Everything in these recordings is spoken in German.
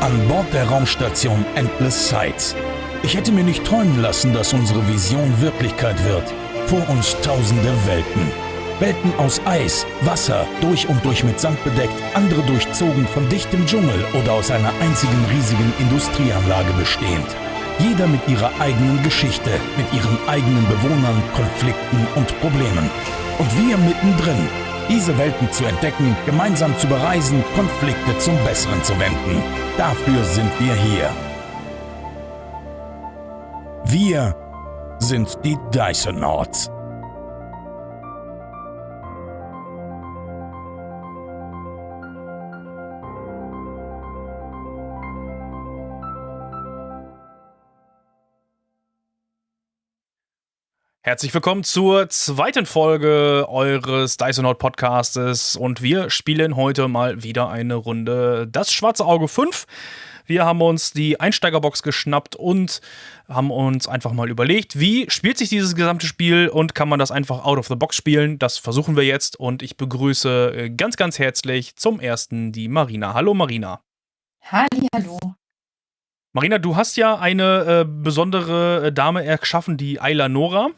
An Bord der Raumstation Endless Sights. Ich hätte mir nicht träumen lassen, dass unsere Vision Wirklichkeit wird. Vor uns tausende Welten. Welten aus Eis, Wasser, durch und durch mit Sand bedeckt, andere durchzogen von dichtem Dschungel oder aus einer einzigen riesigen Industrieanlage bestehend. Jeder mit ihrer eigenen Geschichte, mit ihren eigenen Bewohnern, Konflikten und Problemen. Und wir mittendrin, diese Welten zu entdecken, gemeinsam zu bereisen, Konflikte zum Besseren zu wenden. Dafür sind wir hier. Wir sind die Dysonauts. Herzlich willkommen zur zweiten Folge eures Dysonaut Podcastes und wir spielen heute mal wieder eine Runde Das Schwarze Auge 5. Wir haben uns die Einsteigerbox geschnappt und haben uns einfach mal überlegt, wie spielt sich dieses gesamte Spiel und kann man das einfach out of the box spielen? Das versuchen wir jetzt und ich begrüße ganz, ganz herzlich zum ersten die Marina. Hallo Marina. Halli, hallo. Marina, du hast ja eine äh, besondere Dame erschaffen, die Ayla Nora.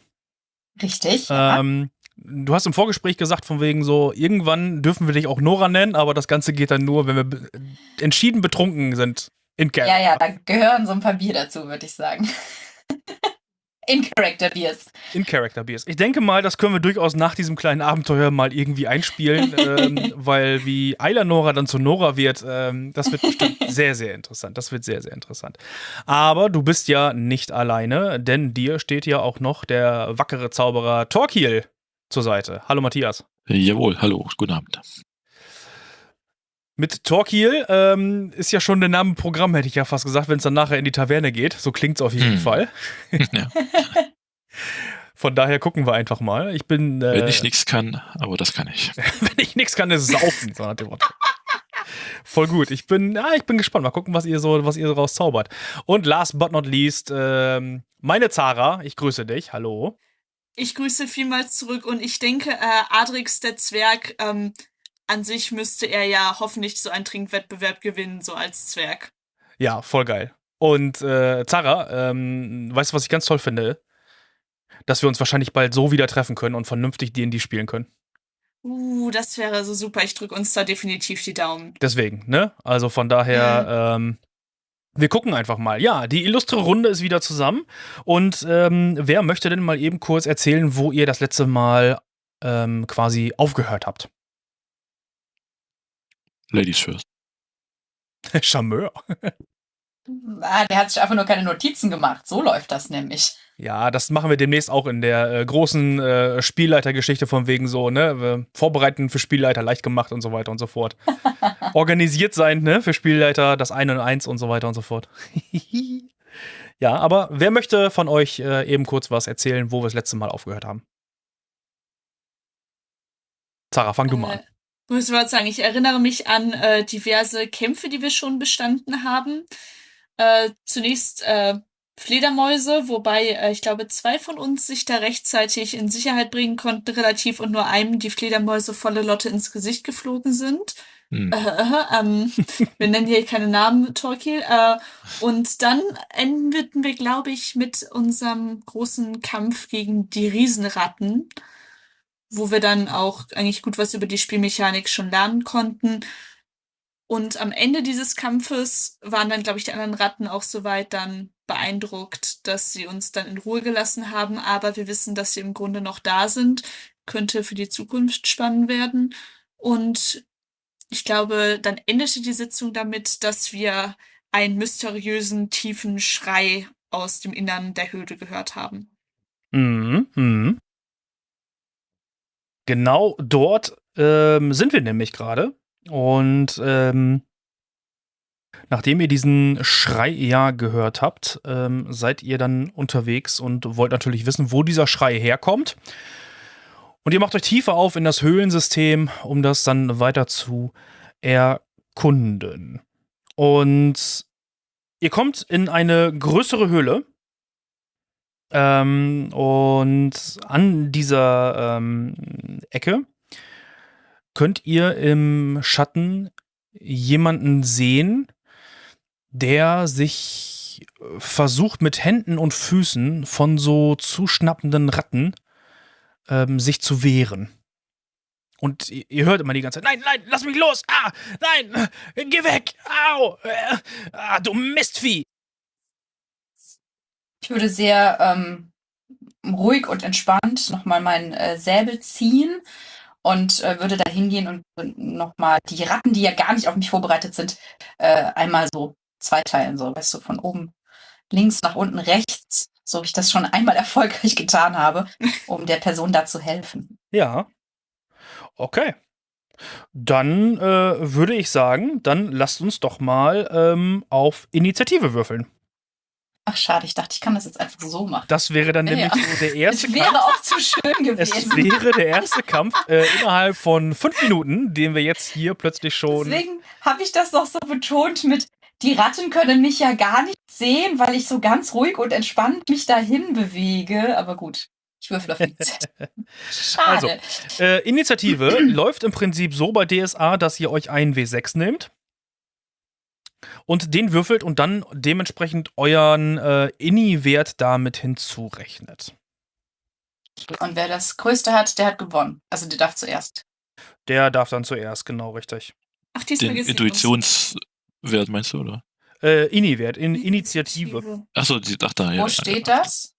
Richtig. Ähm, du hast im Vorgespräch gesagt, von wegen so, irgendwann dürfen wir dich auch Nora nennen, aber das Ganze geht dann nur, wenn wir be entschieden betrunken sind. In Character. Ja, ja, da gehören so ein paar Bier dazu, würde ich sagen. In Character Beers. In Character Beers. Ich denke mal, das können wir durchaus nach diesem kleinen Abenteuer mal irgendwie einspielen, ähm, weil wie Ayla Nora dann zu Nora wird, ähm, das wird bestimmt sehr, sehr interessant. Das wird sehr, sehr interessant. Aber du bist ja nicht alleine, denn dir steht ja auch noch der wackere Zauberer Torquil zur Seite. Hallo Matthias. Jawohl, hallo, guten Abend. Mit Torquil ähm, ist ja schon der Name Programm, hätte ich ja fast gesagt, wenn es dann nachher in die Taverne geht. So klingt es auf jeden hm. Fall. Ja. Von daher gucken wir einfach mal. Ich bin. Äh, wenn ich nichts kann, aber das kann ich. wenn ich nichts kann, ist saufen, so nach dem Motto. Voll gut. Ich bin, ja, ich bin gespannt. Mal gucken, was ihr so, was ihr so rauszaubert. Und last but not least, ähm, meine Zara, ich grüße dich. Hallo. Ich grüße vielmals zurück und ich denke, äh, Adrix der Zwerg ähm, an sich müsste er ja hoffentlich so einen Trinkwettbewerb gewinnen, so als Zwerg. Ja, voll geil. Und äh, Zara, ähm, weißt du, was ich ganz toll finde? Dass wir uns wahrscheinlich bald so wieder treffen können und vernünftig D&D spielen können. Uh, das wäre so super. Ich drücke uns da definitiv die Daumen. Deswegen, ne? Also von daher, mhm. ähm, wir gucken einfach mal. Ja, die illustre Runde ist wieder zusammen. Und ähm, wer möchte denn mal eben kurz erzählen, wo ihr das letzte Mal ähm, quasi aufgehört habt? Ladies first. Charmeur. Ah, der hat sich einfach nur keine Notizen gemacht. So läuft das nämlich. Ja, das machen wir demnächst auch in der äh, großen äh, Spielleitergeschichte von wegen so, ne? Vorbereiten für Spielleiter leicht gemacht und so weiter und so fort. Organisiert sein, ne? Für Spielleiter, das eine und eins und so weiter und so fort. ja, aber wer möchte von euch äh, eben kurz was erzählen, wo wir das letzte Mal aufgehört haben? Sarah, fang du mal an. Muss ich sagen, ich erinnere mich an äh, diverse Kämpfe, die wir schon bestanden haben. Äh, zunächst äh, Fledermäuse, wobei äh, ich glaube, zwei von uns sich da rechtzeitig in Sicherheit bringen konnten, relativ, und nur einem die Fledermäuse volle Lotte ins Gesicht geflogen sind. Hm. Äh, äh, ähm, wir nennen hier keine Namen, Torquil. Äh, und dann endeten wir, glaube ich, mit unserem großen Kampf gegen die Riesenratten wo wir dann auch eigentlich gut was über die Spielmechanik schon lernen konnten. Und am Ende dieses Kampfes waren dann, glaube ich, die anderen Ratten auch soweit dann beeindruckt, dass sie uns dann in Ruhe gelassen haben. Aber wir wissen, dass sie im Grunde noch da sind. Könnte für die Zukunft spannend werden. Und ich glaube, dann endete die Sitzung damit, dass wir einen mysteriösen, tiefen Schrei aus dem Innern der Höhle gehört haben. Mhm. mhm. Genau dort ähm, sind wir nämlich gerade. Und ähm, nachdem ihr diesen Schrei ja gehört habt, ähm, seid ihr dann unterwegs und wollt natürlich wissen, wo dieser Schrei herkommt. Und ihr macht euch tiefer auf in das Höhlensystem, um das dann weiter zu erkunden. Und ihr kommt in eine größere Höhle, ähm, und an dieser ähm, Ecke könnt ihr im Schatten jemanden sehen, der sich versucht mit Händen und Füßen von so zuschnappenden Ratten ähm, sich zu wehren. Und ihr, hört immer die ganze Zeit, nein, nein, lass mich los, ah, nein, geh weg, au, äh, ah, du Mistvieh. Ich würde sehr ähm, ruhig und entspannt nochmal meinen äh, Säbel ziehen und äh, würde da hingehen und nochmal die Ratten, die ja gar nicht auf mich vorbereitet sind, äh, einmal so zweiteilen, so, weißt du, von oben links nach unten rechts, so wie ich das schon einmal erfolgreich getan habe, um der Person da zu helfen. Ja. Okay. Dann äh, würde ich sagen, dann lasst uns doch mal ähm, auf Initiative würfeln. Ach, schade, ich dachte, ich kann das jetzt einfach so machen. Das wäre dann nämlich ja. so der erste Es wäre Kampf. auch zu schön Es gewesen. wäre der erste Kampf äh, innerhalb von fünf Minuten, den wir jetzt hier plötzlich schon. Deswegen habe ich das noch so betont mit, die Ratten können mich ja gar nicht sehen, weil ich so ganz ruhig und entspannt mich dahin bewege. Aber gut, ich würfel auf nichts. Schade. Äh, Initiative läuft im Prinzip so bei DSA, dass ihr euch einen W6 nehmt und den würfelt und dann dementsprechend euren äh, Inni-Wert damit hinzurechnet. Und wer das Größte hat, der hat gewonnen. Also der darf zuerst. Der darf dann zuerst, genau richtig. Ach, diesmal Den Intuitionswert meinst du, oder? Äh, Inni-Wert, in. Initiative. Achso, die ach da, ja. Wo ja, steht ja. das?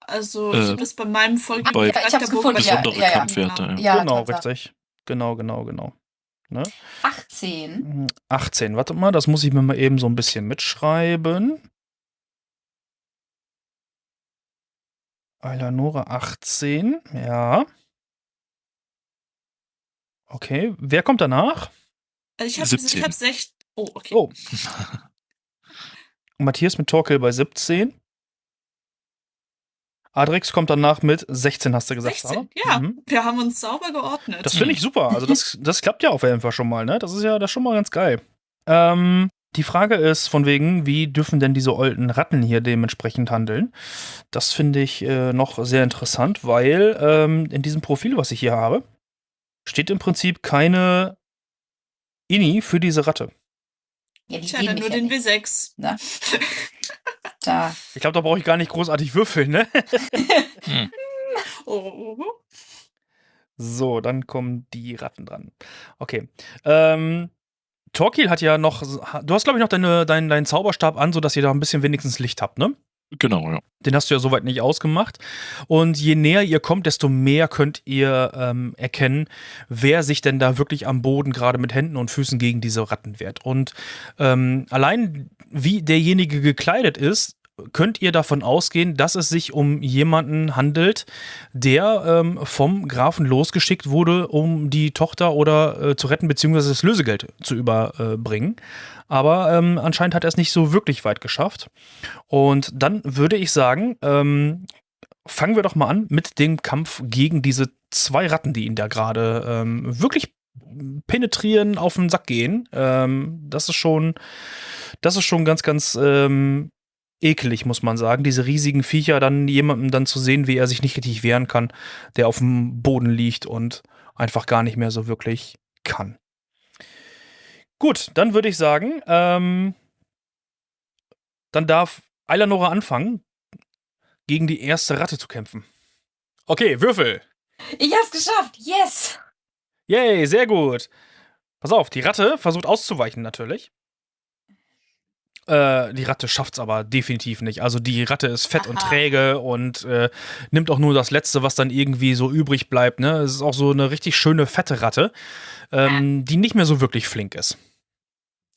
Also, Äh, ich das bei meinem Folge bei- Ja, ich hab's gefunden, ja, Besondere ja, ja. Kampfwerte, ja. Ja, genau, richtig. Genau, genau, genau. Ne? 18. 18, warte mal, das muss ich mir mal eben so ein bisschen mitschreiben. Eleonora 18, ja. Okay, wer kommt danach? Ich habe 17. ich hab 16. Oh, okay. Oh. Matthias mit Torkel bei 17. Adrix kommt danach mit 16, hast du gesagt, 16. Sarah? Ja, Mhm. wir haben uns sauber geordnet. Das finde ich super. Also das, das klappt ja auf jeden Fall schon mal, ne? Das ist ja das ist schon mal ganz geil. Ähm, die Frage ist von wegen, wie dürfen denn diese alten Ratten hier dementsprechend handeln? Das finde ich äh, noch sehr interessant, weil ähm, in diesem Profil, was ich hier habe, steht im Prinzip keine Ini für diese Ratte. Ja, die Tja, nur ja den nicht. W6. Da. Ich glaube, da brauche ich gar nicht großartig würfeln, ne? Oh, oh. So, dann kommen die Ratten dran. Okay. Ähm, Torquil hat ja noch, du hast glaube ich noch deine, deinen, deinen Zauberstab an, sodass ihr da ein bisschen wenigstens Licht habt, ne? Genau, ja. Den hast du ja soweit nicht ausgemacht. Und je näher ihr kommt, desto mehr könnt ihr ähm, erkennen, wer sich denn da wirklich am Boden gerade mit Händen und Füßen gegen diese Ratten wehrt. Und ähm, allein wie derjenige gekleidet ist, könnt ihr davon ausgehen, dass es sich um jemanden handelt, der ähm, vom Grafen losgeschickt wurde, um die Tochter oder äh, zu retten, beziehungsweise das Lösegeld zu überbringen. Aber ähm, anscheinend hat er es nicht so wirklich weit geschafft. Und dann würde ich sagen, ähm, fangen wir doch mal an mit dem Kampf gegen diese zwei Ratten, die ihn da gerade ähm, wirklich penetrieren, auf den Sack gehen. Ähm, das ist schon, das ist schon ganz, ganz ähm, ekelig, muss man sagen. Diese riesigen Viecher, dann jemanden dann zu sehen, wie er sich nicht richtig wehren kann, der auf dem Boden liegt und einfach gar nicht mehr so wirklich kann. Gut, dann würde ich sagen, ähm, dann darf Eilanora anfangen, gegen die erste Ratte zu kämpfen. Okay, Würfel. Ich hab's geschafft. Yes. Yay, sehr gut. Pass auf, die Ratte versucht auszuweichen natürlich. Äh, die Ratte schafft's aber definitiv nicht. Also die Ratte ist fett und Aha. träge und äh, nimmt auch nur das Letzte, was dann irgendwie so übrig bleibt. Ne? Es ist auch so eine richtig schöne fette Ratte, ähm, die nicht mehr so wirklich flink ist.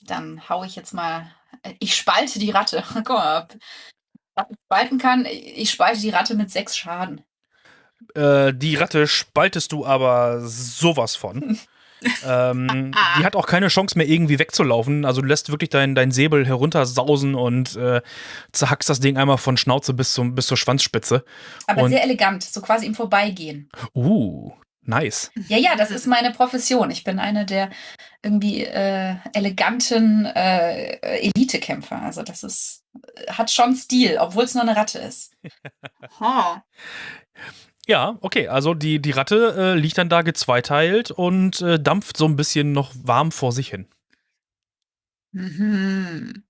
Dann hau ich jetzt mal. Ich spalte die Ratte. Guck mal, ob Ratte spalten kann. Ich spalte die Ratte mit sechs Schaden. Äh, die Ratte spaltest du aber sowas von. ähm, die hat auch keine Chance mehr irgendwie wegzulaufen. Also du lässt wirklich deinen dein Säbel heruntersausen und äh, zerhackst das Ding einmal von Schnauze bis, zum, bis zur Schwanzspitze. Aber Und- sehr elegant, so quasi im Vorbeigehen. Uh, nice. Ja, ja, das ist meine Profession. Ich bin eine der irgendwie äh, eleganten äh, Elitekämpfer. Also das ist, hat schon Stil, obwohl es nur eine Ratte ist. Ha. Ja, okay, also die, die Ratte äh, liegt dann da gezweiteilt und äh, dampft so ein bisschen noch warm vor sich hin. Mhm.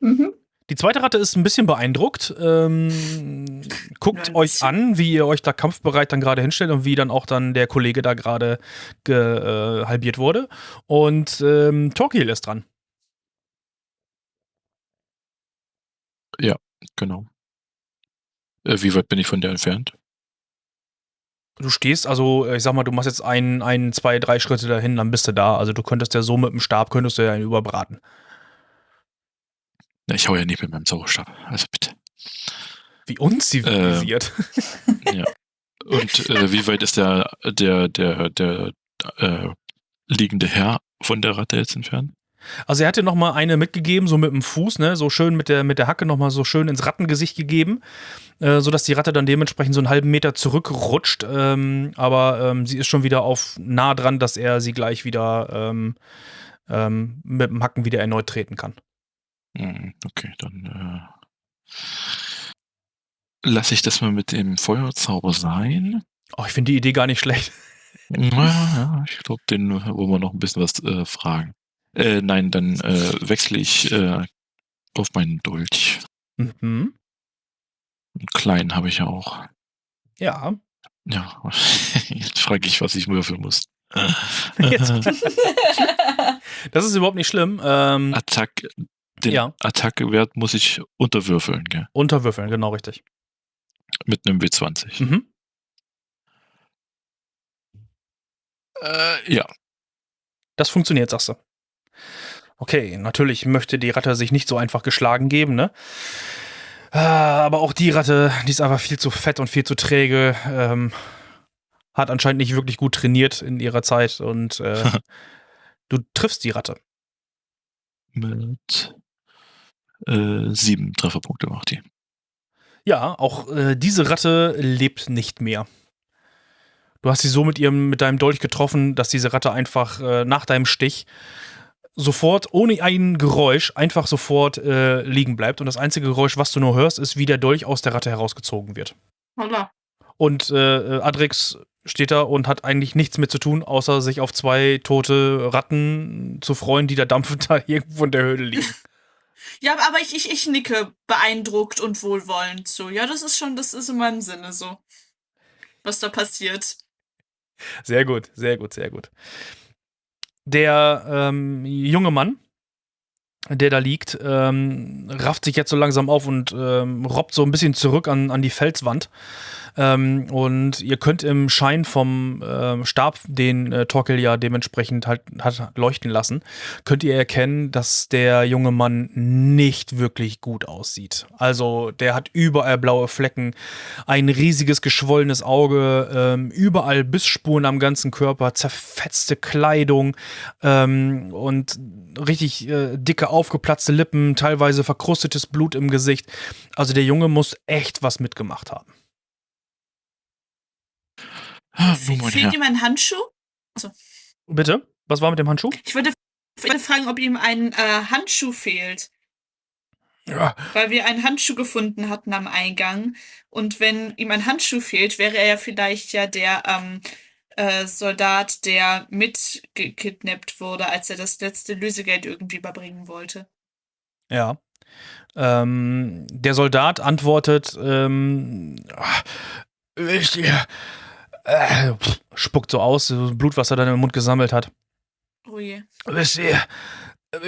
Mhm. Die zweite Ratte ist ein bisschen beeindruckt. Ähm, guckt Ja, ein euch an, wie ihr euch da kampfbereit dann gerade hinstellt und wie dann auch dann der Kollege da gerade ge- äh, halbiert wurde. Und ähm, Torquil ist dran. Genau. Äh, wie weit bin ich von der entfernt? Du stehst, also ich sag mal, du machst jetzt ein, ein, zwei, drei Schritte dahin, dann bist du da. Also du könntest ja so mit dem Stab, könntest du ja ihn überbraten. Na, ich hau ja nicht mit meinem Zauberstab. Also bitte. Wie unzivilisiert. Ja. Und äh, wie weit ist der, der, der, der äh, liegende Herr von der Ratte jetzt entfernt? Also er hat dir noch mal eine mitgegeben, so mit dem Fuß, ne, so schön mit der, mit der Hacke noch mal so schön ins Rattengesicht gegeben, äh, sodass die Ratte dann dementsprechend so einen halben Meter zurückrutscht. Ähm, aber ähm, sie ist schon wieder auf nah dran, dass er sie gleich wieder ähm, ähm, mit dem Hacken wieder erneut treten kann. Hm, okay, dann äh, lasse ich das mal mit dem Feuerzauber sein. Oh, ich finde die Idee gar nicht schlecht. Ja, ja, ich glaube, den wollen wir noch ein bisschen was äh, fragen. Äh, nein, dann äh, wechsle ich äh, auf meinen Dolch. Mhm. Einen kleinen habe ich ja auch. Ja. Ja, jetzt frage ich, was ich würfeln muss. Das ist überhaupt nicht schlimm. Ähm, Attack, den Ja. Attacke-Wert muss ich unterwürfeln, gell? unterwürfeln, genau richtig. Mit einem W20. Mhm. Äh, ja. Das funktioniert, sagst du. Okay, natürlich möchte die Ratte sich nicht so einfach geschlagen geben, ne? Ah, Aber auch die Ratte, die ist einfach viel zu fett und viel zu träge. Ähm, hat anscheinend nicht wirklich gut trainiert in ihrer Zeit und äh, du triffst die Ratte. Mit äh, sieben Trefferpunkte macht die. Ja, auch äh, diese Ratte lebt nicht mehr. Du hast sie so mit ihrem, mit deinem Dolch getroffen, dass diese Ratte einfach äh, nach deinem Stich sofort, ohne ein Geräusch, einfach sofort äh, liegen bleibt. Und das einzige Geräusch, was du nur hörst, ist, wie der Dolch aus der Ratte herausgezogen wird. Holla. Und äh, Adrix steht da und hat eigentlich nichts mit zu tun, außer sich auf zwei tote Ratten zu freuen, die da dampfend da irgendwo in der Höhle liegen. Ja, aber ich, ich, ich nicke beeindruckt und wohlwollend zu. Ja, das ist schon, das ist in meinem Sinne so. Was da passiert. Sehr gut, sehr gut, sehr gut. Der ähm, junge Mann, der da liegt, ähm, rafft sich jetzt so langsam auf und ähm, robbt so ein bisschen zurück an, an die Felswand. Ähm, und ihr könnt im Schein vom ähm, Stab, den äh, Torkel ja dementsprechend halt hat leuchten lassen, könnt ihr erkennen, dass der junge Mann nicht wirklich gut aussieht. Also der hat überall blaue Flecken, ein riesiges geschwollenes Auge, ähm, überall Bissspuren am ganzen Körper, zerfetzte Kleidung ähm, und richtig äh, dicke, aufgeplatzte Lippen, teilweise verkrustetes Blut im Gesicht. Also der Junge muss echt was mitgemacht haben. Ah, Fe nun, mein fehlt Herr. ihm ein Handschuh? Bitte? Was war mit dem Handschuh? Ich würde, ich würde fragen, ob ihm ein äh, Handschuh fehlt. Ja, Weil wir einen Handschuh gefunden hatten am Eingang. Und wenn ihm ein Handschuh fehlt, wäre er ja vielleicht ja der ähm, äh, Soldat, der mitgekidnappt wurde, als er das letzte Lösegeld irgendwie überbringen wollte. Ja. Ähm, der Soldat antwortet, ähm, ah, wisst ihr, äh, spuckt so aus, so Blut, was er dann im Mund gesammelt hat. Oh je. Wisst ihr,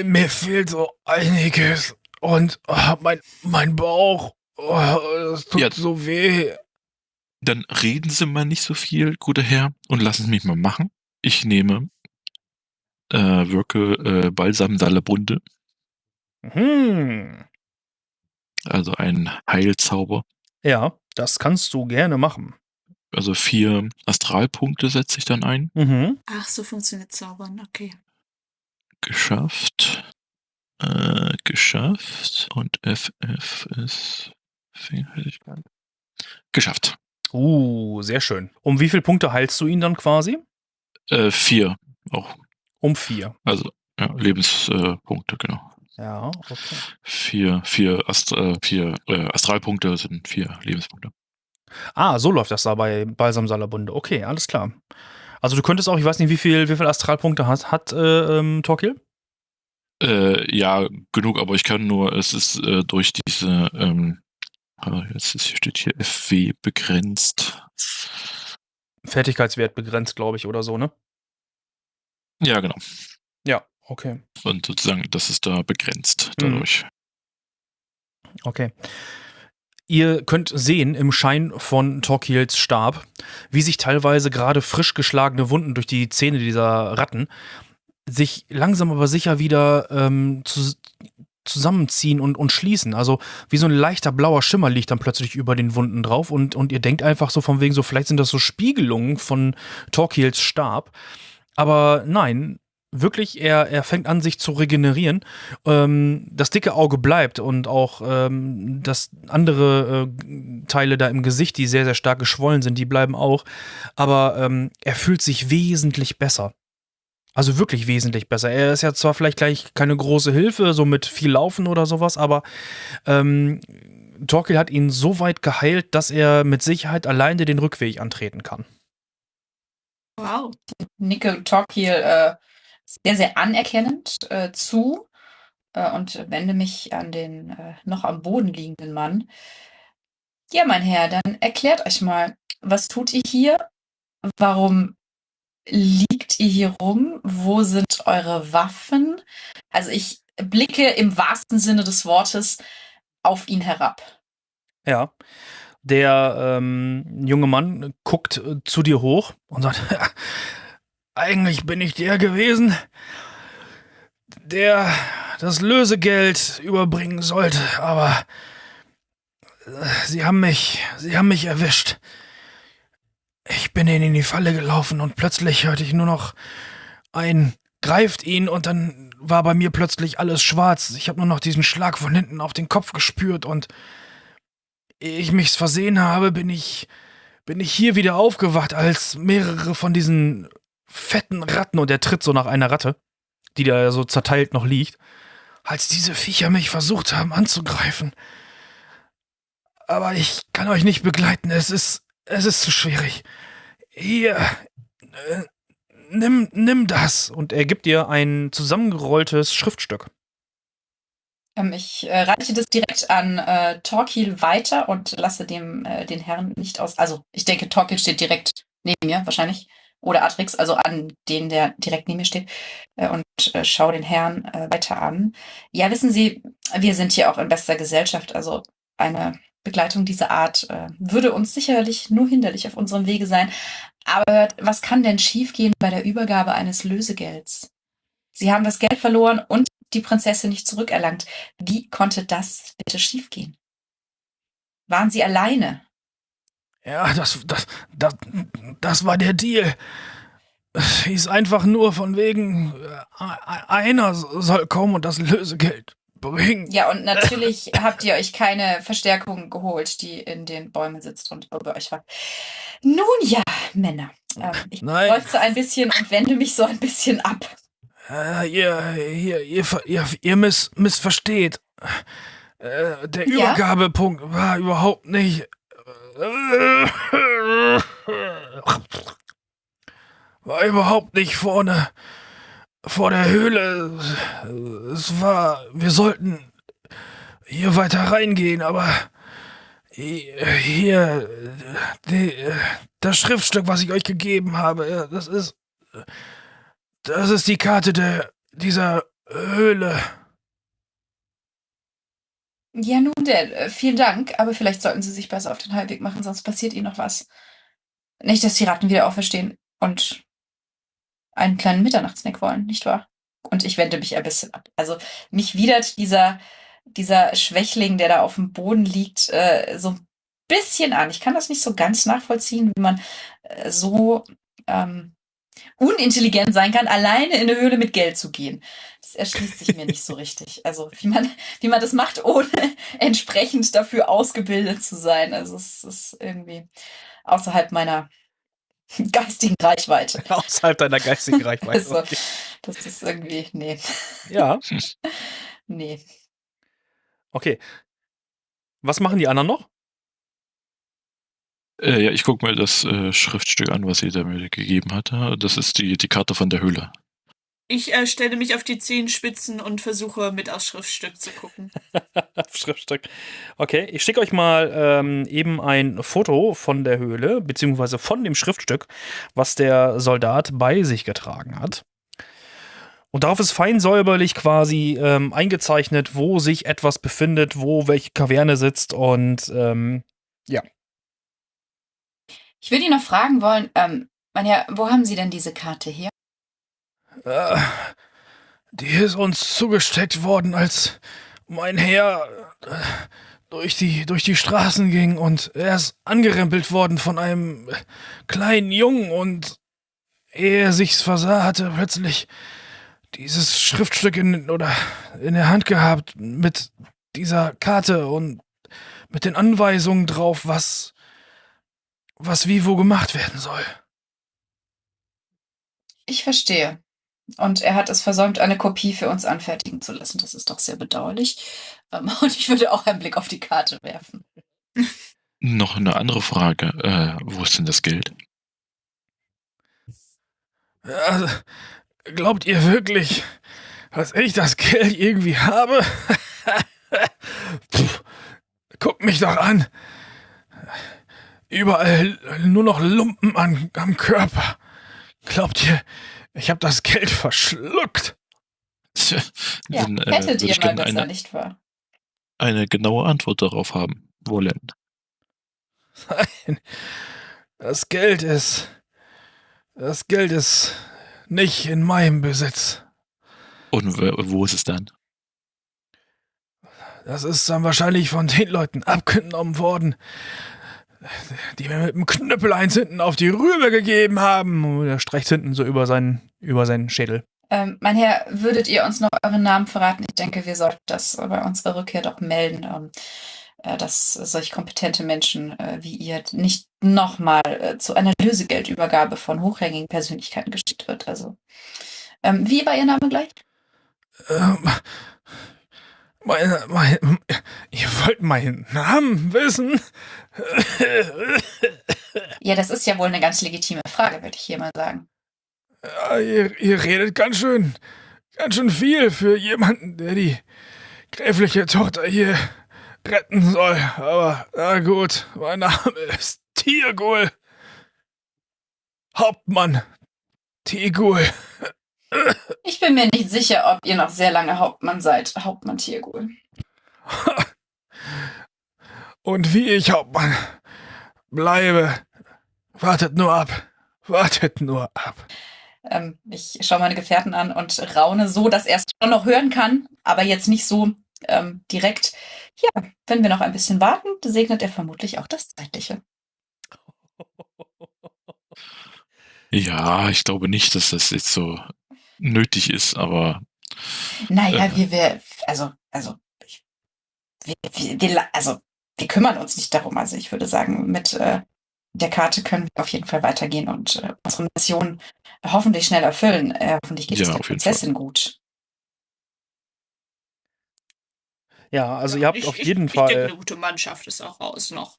mir fehlt so einiges und oh, mein, mein Bauch, oh, das tut Ja. so weh. Dann reden Sie mal nicht so viel, guter Herr, und lassen Sie mich mal machen. Ich nehme, äh, wirke äh, Balsam Salabunde, Hm. also ein Heilzauber. Ja, das kannst du gerne machen. Also vier Astralpunkte setze ich dann ein. Mhm. Ach, so funktioniert Zaubern, okay. Geschafft. Äh, geschafft. Und FF ist Fähigkeit. Geschafft. Uh, sehr schön. Um wie viele Punkte heilst du ihn dann quasi? Äh, vier auch. Um vier. Also ja, Lebenspunkte, äh, genau. Ja, okay. Vier, vier, Ast äh, vier äh, Astralpunkte sind vier Lebenspunkte. Ah, so läuft das da bei Balsam Salabunde. Okay, alles klar. Also du könntest auch, ich weiß nicht, wie viel, wie viel Astralpunkte hat, hat äh, ähm, Torquil? Äh, ja, genug, aber ich kann nur, es ist äh, durch diese, ähm, ah, jetzt ist, hier steht hier FW begrenzt. Fertigkeitswert begrenzt, glaube ich, oder so, ne? Ja, genau. Ja, okay. Und sozusagen, das ist da begrenzt Mhm. dadurch. Okay. Ihr könnt sehen im Schein von Torquils Stab, wie sich teilweise gerade frisch geschlagene Wunden durch die Zähne dieser Ratten sich langsam aber sicher wieder ähm, zu, zusammenziehen und, und schließen. Also wie so ein leichter blauer Schimmer liegt dann plötzlich über den Wunden drauf und, und ihr denkt einfach so von wegen so, vielleicht sind das so Spiegelungen von Torquils Stab. Aber nein, wirklich, er, er fängt an, sich zu regenerieren. Ähm, das dicke Auge bleibt und auch ähm, das andere äh, Teile da im Gesicht, die sehr, sehr stark geschwollen sind, die bleiben auch. Aber ähm, er fühlt sich wesentlich besser. Also wirklich wesentlich besser. Er ist ja zwar vielleicht gleich keine große Hilfe, so mit viel Laufen oder sowas, aber ähm, Torquil hat ihn so weit geheilt, dass er mit Sicherheit alleine den Rückweg antreten kann. Wow. nicke Torquil äh, sehr, sehr anerkennend äh, zu äh, und wende mich an den äh, noch am Boden liegenden Mann. Ja, mein Herr, dann erklärt euch mal, was tut ihr hier? Warum liegt ihr hier rum? Wo sind eure Waffen? Also ich blicke im wahrsten Sinne des Wortes auf ihn herab. Ja. Der ähm, junge Mann guckt äh, zu dir hoch und sagt, eigentlich bin ich der gewesen, der das Lösegeld überbringen sollte, aber äh, sie haben mich, sie haben mich erwischt. Ich bin ihnen in die Falle gelaufen und plötzlich hörte ich nur noch ein greift ihn und dann war bei mir plötzlich alles schwarz. Ich habe nur noch diesen Schlag von hinten auf den Kopf gespürt und ehe ich mich's versehen habe, bin ich bin ich hier wieder aufgewacht, als mehrere von diesen fetten Ratten und er tritt so nach einer Ratte, die da so zerteilt noch liegt, als diese Viecher mich versucht haben anzugreifen. Aber ich kann euch nicht begleiten, es ist es ist zu schwierig. Hier äh, nimm nimm das und er gibt dir ein zusammengerolltes Schriftstück. Ähm, ich äh, reiche das direkt an äh, Torquil weiter und lasse dem äh, den Herrn nicht aus. Also ich denke, Torquil steht direkt neben mir wahrscheinlich. Oder Atrix, also an den, der direkt neben mir steht. Äh, und äh, schaue den Herrn äh, weiter an. Ja, wissen Sie, wir sind hier auch in bester Gesellschaft. Also eine Begleitung dieser Art äh, würde uns sicherlich nur hinderlich auf unserem Wege sein. Aber was kann denn schiefgehen bei der Übergabe eines Lösegelds? Sie haben das Geld verloren und die Prinzessin nicht zurückerlangt. Wie konnte das bitte schiefgehen? Waren Sie alleine? Ja, das, das, das, das war der Deal. Es hieß einfach nur von wegen, äh, einer soll kommen und das Lösegeld bringen. Ja, und natürlich habt ihr euch keine Verstärkung geholt, die in den Bäumen sitzt und über euch wacht. Nun ja, Männer. Ähm, ich Nein. seufze ein bisschen und wende mich so ein bisschen ab. Äh, ihr, ihr, ihr, ihr, ihr miss, missversteht. Äh, der Ja? Übergabepunkt war überhaupt nicht. War überhaupt nicht vorne vor der Höhle. Es war. Wir sollten hier weiter reingehen, aber hier die, das Schriftstück, was ich euch gegeben habe, das ist das ist die Karte der dieser Höhle. Ja, nun denn, äh, vielen Dank, aber vielleicht sollten Sie sich besser auf den Heimweg machen, sonst passiert Ihnen noch was. Nicht, dass die Ratten wieder auferstehen und einen kleinen Mitternachtssnack wollen, nicht wahr? Und ich wende mich ein bisschen ab. Also mich widert dieser, dieser Schwächling, der da auf dem Boden liegt, äh, so ein bisschen an. Ich kann das nicht so ganz nachvollziehen, wie man äh, so ähm, unintelligent sein kann, alleine in eine Höhle mit Geld zu gehen. Das erschließt sich mir nicht so richtig. Also wie man, wie man das macht, ohne entsprechend dafür ausgebildet zu sein. Also es ist irgendwie außerhalb meiner geistigen Reichweite. Außerhalb deiner geistigen Reichweite. Also, Okay. das ist irgendwie, nee, Ja, nee. okay. Was machen die anderen noch? Äh, ja, ich gucke mir das äh, Schriftstück an, was da mir gegeben hatte. Das ist die, die Karte von der Höhle. Ich äh, stelle mich auf die Zehenspitzen und versuche mit aufs Schriftstück zu gucken. Schriftstück. Okay, ich schicke euch mal ähm, eben ein Foto von der Höhle, beziehungsweise von dem Schriftstück, was der Soldat bei sich getragen hat. Und darauf ist fein säuberlich quasi ähm, eingezeichnet, wo sich etwas befindet, wo welche Kaverne sitzt und ähm, ja. Ich würde ihn noch fragen wollen, ähm, mein Herr, wo haben Sie denn diese Karte her? Äh, die ist uns zugesteckt worden, als mein Herr äh, durch die, durch die Straßen ging und er ist angerempelt worden von einem kleinen Jungen und ehe er sich's versah, hatte plötzlich dieses Schriftstück in, oder in der Hand gehabt mit dieser Karte und mit den Anweisungen drauf, was, was wie wo gemacht werden soll. Ich verstehe. Und er hat es versäumt, eine Kopie für uns anfertigen zu lassen. Das ist doch sehr bedauerlich. Ähm, und ich würde auch einen Blick auf die Karte werfen. Noch eine andere Frage. Äh, wo ist denn das Geld? Also, glaubt ihr wirklich, dass ich das Geld irgendwie habe? Puh, guckt mich doch an. Überall nur noch Lumpen an, am Körper. Glaubt ihr, ich habe das Geld verschluckt? Ja, Dann, äh, hättet ihr ich mal gerne besser, eine, nicht wahr? eine genaue Antwort darauf haben wollen. Nein, das Geld ist. Das Geld ist nicht in meinem Besitz. Und wo ist es dann? Das ist dann wahrscheinlich von den Leuten abgenommen worden, die mir mit dem Knüppel eins hinten auf die Rübe gegeben haben. Und er streicht hinten so über seinen, über seinen Schädel. Ähm, mein Herr, würdet ihr uns noch euren Namen verraten? Ich denke, wir sollten das bei unserer Rückkehr doch melden, ähm, äh, dass solch kompetente Menschen äh, wie ihr nicht nochmal äh, zu einer Lösegeldübergabe von hochrangigen Persönlichkeiten geschickt wird. Also, ähm, wie war Ihr Name gleich? Ähm, mein, mein, ihr wollt meinen Namen wissen? Ja, das ist ja wohl eine ganz legitime Frage, würde ich hier mal sagen. Ja, ihr, ihr redet ganz schön, ganz schön viel für jemanden, der die gräfliche Tochter hier retten soll. Aber na gut, mein Name ist Tirgul. Hauptmann Tirgul. Ich bin mir nicht sicher, ob ihr noch sehr lange Hauptmann seid, Hauptmann Tiergul. Und wie ich Hauptmann bleibe, wartet nur ab. Wartet nur ab. Ähm, ich schaue meine Gefährten an und raune so, dass er es schon noch hören kann, aber jetzt nicht so ähm, direkt. Ja, wenn wir noch ein bisschen warten, segnet er vermutlich auch das Zeitliche. Ja, ich glaube nicht, dass das jetzt so nötig ist, aber Naja, Äh. wir, wir, also, also, ich, wir, wir, also, wir kümmern uns nicht darum. Also, ich würde sagen, mit äh, der Karte können wir auf jeden Fall weitergehen und äh, unsere Mission hoffentlich schnell erfüllen. Äh, hoffentlich geht es Ja, der jeden Fall. Prinzessin gut. Ja, also ihr habt ich, auf ich, jeden ich denke, Fall. eine gute Mannschaft ist auch raus noch.